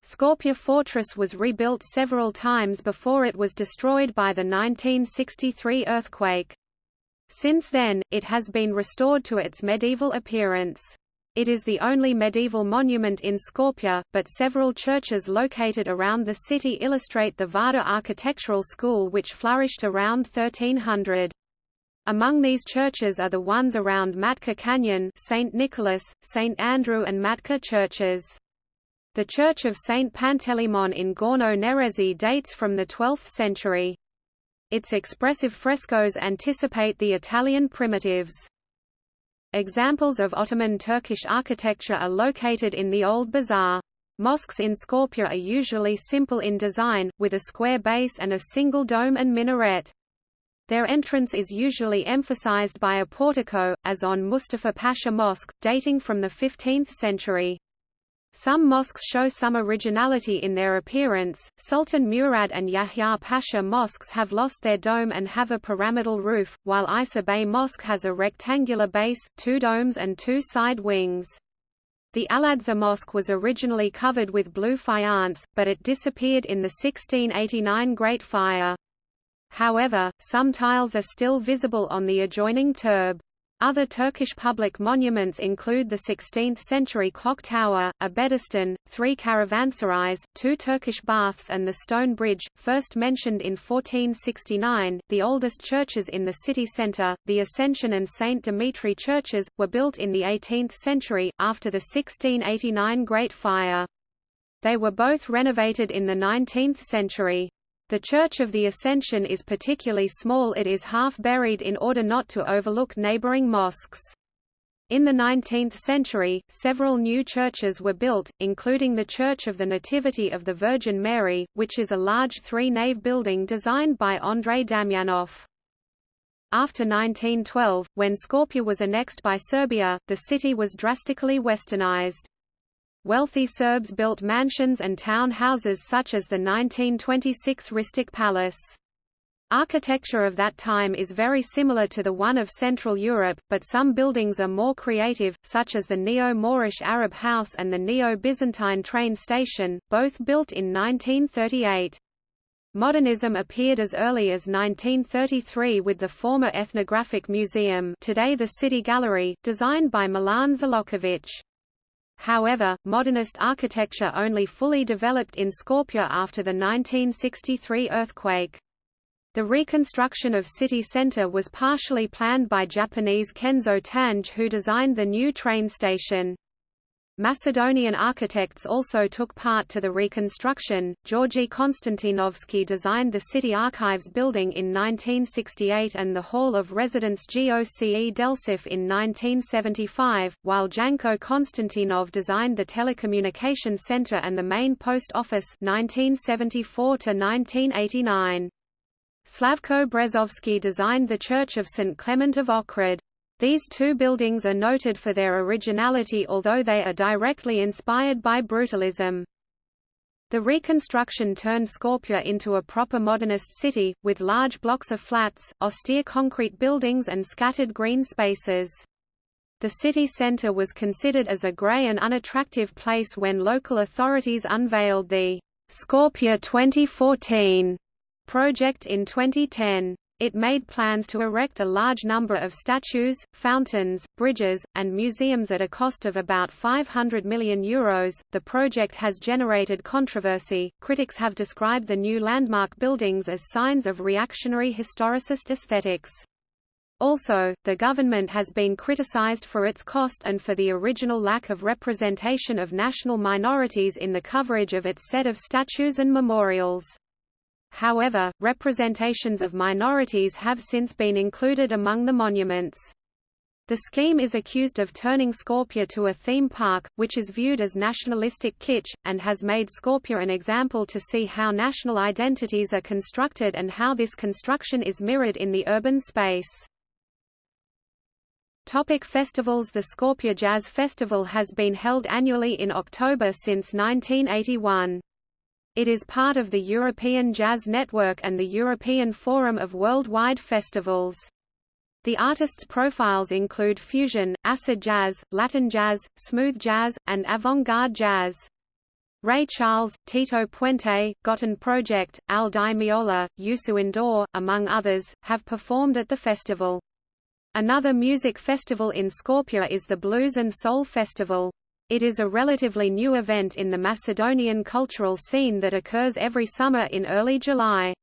Speaker 1: Skopje Fortress was rebuilt several times before it was destroyed by the 1963 earthquake. Since then, it has been restored to its medieval appearance. It is the only medieval monument in Skopje, but several churches located around the city illustrate the Vardar architectural school which flourished around 1300. Among these churches are the ones around Matka Canyon St. Nicholas, St. Andrew and Matka churches. The church of St. Panteleimon in Gorno Nerezi dates from the 12th century. Its expressive frescoes anticipate the Italian primitives. Examples of Ottoman Turkish architecture are located in the Old Bazaar. Mosques in Skopje are usually simple in design, with a square base and a single dome and minaret. Their entrance is usually emphasized by a portico, as on Mustafa Pasha Mosque, dating from the 15th century. Some mosques show some originality in their appearance. Sultan Murad and Yahya Pasha mosques have lost their dome and have a pyramidal roof, while Isa Bey Mosque has a rectangular base, two domes and two side wings. The Al-Aqsa Mosque was originally covered with blue faience, but it disappeared in the 1689 Great Fire. However, some tiles are still visible on the adjoining turb. Other Turkish public monuments include the 16th-century clock tower, a Bedestan, three caravanserais, two Turkish baths and the stone bridge, first mentioned in 1469. The oldest churches in the city centre, the Ascension and St. Dimitri churches, were built in the 18th century, after the 1689 Great Fire. They were both renovated in the 19th century. The Church of the Ascension is particularly small it is half buried in order not to overlook neighboring mosques. In the 19th century, several new churches were built, including the Church of the Nativity of the Virgin Mary, which is a large three-nave building designed by Andrei Damjanov. After 1912, when Skopje was annexed by Serbia, the city was drastically westernized. Wealthy Serbs built mansions and town houses such as the 1926 Ristic Palace. Architecture of that time is very similar to the one of Central Europe, but some buildings are more creative, such as the Neo-Moorish Arab House and the Neo-Byzantine train station, both built in 1938. Modernism appeared as early as 1933 with the former Ethnographic Museum today the City Gallery, designed by Milan Zloković. However, modernist architecture only fully developed in Skopje after the 1963 earthquake. The reconstruction of city center was partially planned by Japanese Kenzo Tange who designed the new train station. Macedonian architects also took part to the reconstruction. Georgi Konstantinovski designed the City Archives building in 1968 and the Hall of Residence GOCE Delčev in 1975, while Janko Konstantinov designed the Telecommunication Center and the main post office 1974 to 1989. Slavko Brezoski designed the Church of St. Clement of Ohrid. These two buildings are noted for their originality although they are directly inspired by brutalism. The reconstruction turned Skopje into a proper modernist city, with large blocks of flats, austere concrete buildings and scattered green spaces. The city centre was considered as a grey and unattractive place when local authorities unveiled the Skopje 2014 project in 2010. It made plans to erect a large number of statues, fountains, bridges, and museums at a cost of about 500 million euros. The project has generated controversy. Critics have described the new landmark buildings as signs of reactionary historicist aesthetics. Also, the government has been criticized for its cost and for the original lack of representation of national minorities in the coverage of its set of statues and memorials. However, representations of minorities have since been included among the monuments. The scheme is accused of turning Skopje to a theme park, which is viewed as nationalistic kitsch, and has made Skopje an example to see how national identities are constructed and how this construction is mirrored in the urban space. Topic festivals The Skopje Jazz Festival has been held annually in October since 1981. It is part of the European Jazz Network and the European Forum of Worldwide Festivals. The artists' profiles include fusion, acid jazz, Latin jazz, smooth jazz, and avant-garde jazz. Ray Charles, Tito Puente, Gotan Project, Al Di Meola, Youssou N'Dour, among others, have performed at the festival. Another music festival in Skopje is the Blues and Soul Festival. It is a relatively new event in the Macedonian cultural scene that occurs every summer in early July.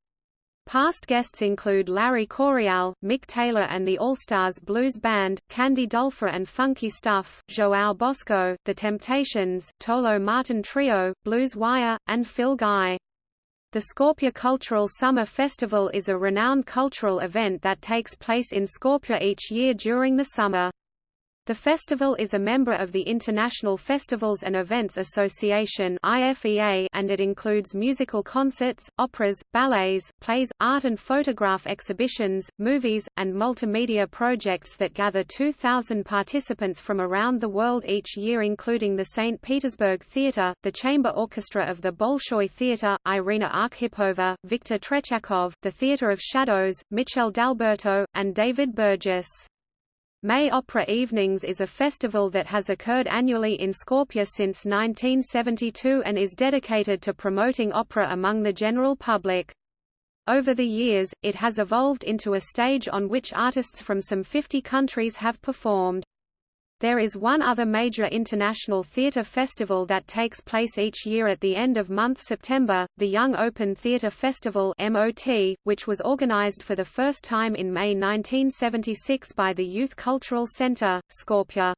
Speaker 1: Past guests include Larry Coryell, Mick Taylor and the All-Stars Blues Band, Candy Dulfer and Funky Stuff, João Bosco, The Temptations, Tolo Marton Trio, Blues Wire, and Phil Guy. The Skopje Cultural Summer Festival is a renowned cultural event that takes place in Skopje each year during the summer. The festival is a member of the International Festivals and Events Association and it includes musical concerts, operas, ballets, plays, art and photograph exhibitions, movies, and multimedia projects that gather 2,000 participants from around the world each year including the St. Petersburg Theatre, the Chamber Orchestra of the Bolshoi Theatre, Irina Arkhipova, Viktor Tretiakov, the Theatre of Shadows, Michel D'Alberto, and David Burgess. May Opera Evenings is a festival that has occurred annually in Skopje since 1972 and is dedicated to promoting opera among the general public. Over the years, it has evolved into a stage on which artists from some 50 countries have performed. There is one other major international theatre festival that takes place each year at the end of month September, the Young Open Theatre Festival MOT, which was organized for the first time in May 1976 by the Youth Cultural Centre, Skopje.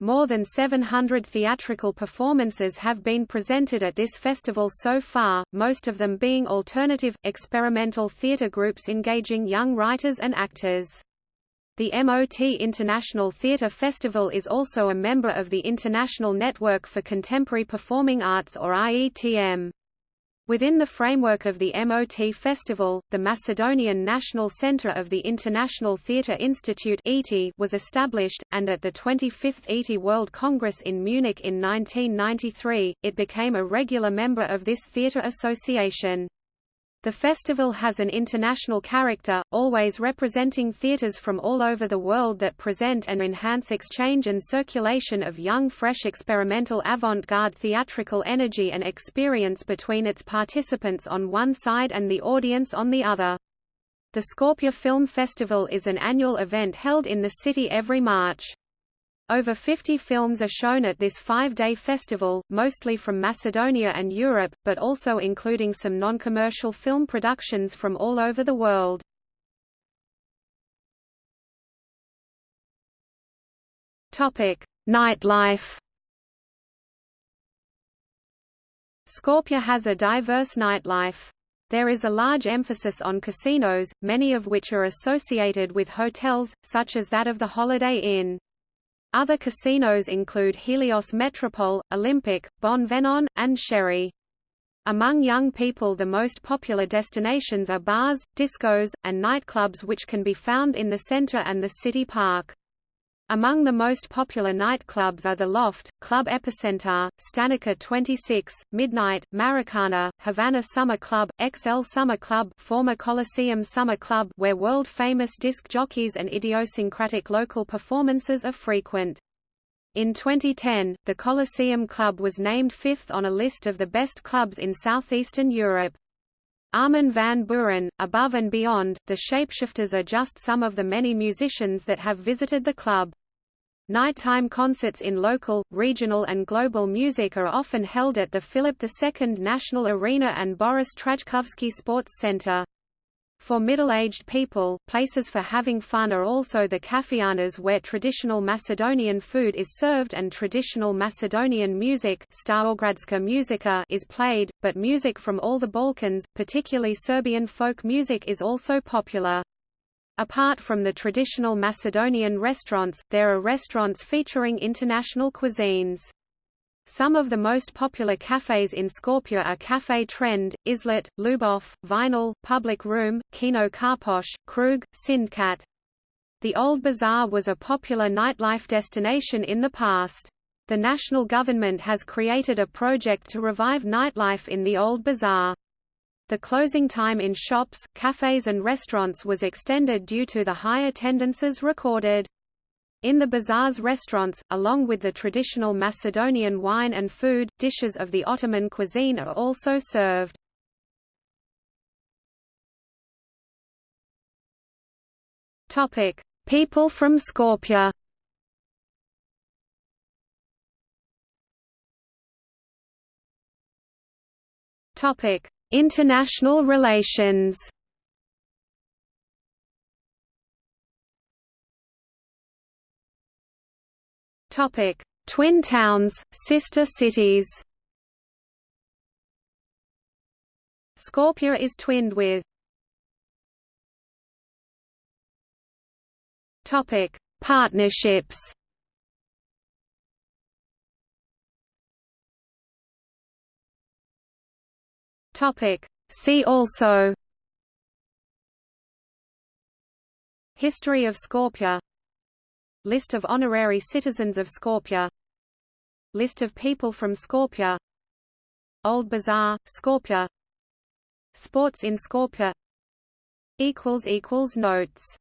Speaker 1: More than 700 theatrical performances have been presented at this festival so far, most of them being alternative, experimental theatre groups engaging young writers and actors. The MOT International Theatre Festival is also a member of the International Network for Contemporary Performing Arts or IETM. Within the framework of the MOT Festival, the Macedonian National Centre of the International Theatre Institute was established, and at the 25th ETI World Congress in Munich in 1993, it became a regular member of this theatre association. The festival has an international character, always representing theaters from all over the world that present and enhance exchange and circulation of young fresh experimental avant-garde theatrical energy and experience between its participants on one side and the audience on the other. The Skopje Film Festival is an annual event held in the city every March. Over 50 films are shown at this five-day festival, mostly from Macedonia and Europe, but also including some non-commercial film productions from all over the world. Nightlife Skopje has a diverse nightlife. There is a large emphasis on casinos, many of which are associated with hotels, such as that of the Holiday Inn. Other casinos include Helios Metropole, Olympic, Bon Venon, and Sherry. Among young people the most popular destinations are bars, discos, and nightclubs which can be found in the center and the city park. Among the most popular nightclubs are the Loft, Club Epicenter, Stanica 26, Midnight, Maracana, Havana Summer Club, XL Summer Club former Coliseum Summer Club where world-famous disc jockeys and idiosyncratic local performances are frequent. In 2010, the Coliseum Club was named fifth on a list of the best clubs in southeastern Europe. Armin van Buuren, Above and Beyond, The Shapeshifters are just some of the many musicians that have visited the club. Nighttime concerts in local, regional and global music are often held at the Philip II National Arena and Boris Trajkovski Sports Center. For middle-aged people, places for having fun are also the kafianas where traditional Macedonian food is served and traditional Macedonian music is played, but music from all the Balkans, particularly Serbian folk music is also popular. Apart from the traditional Macedonian restaurants, there are restaurants featuring international cuisines. Some of the most popular cafes in Skopje are Café Trend, Islet, Lubov, Vinyl, Public Room, Kino Karposh, Krug, Sindkat. The Old Bazaar was a popular nightlife destination in the past. The national government has created a project to revive nightlife in the Old Bazaar. The closing time in shops, cafes and restaurants was extended due to the high attendances recorded. In the bazaar's restaurants, along with the traditional Macedonian wine and food, dishes of the Ottoman cuisine are also served. People from Skopje. International relations. Topic: Twin towns, sister cities. Skopje is twinned with. Topic: Partnerships. Topic: See also. History of Skopje List of honorary citizens of Skopje. List of people from Skopje. Old Bazaar, Skopje. Sports in Skopje. Notes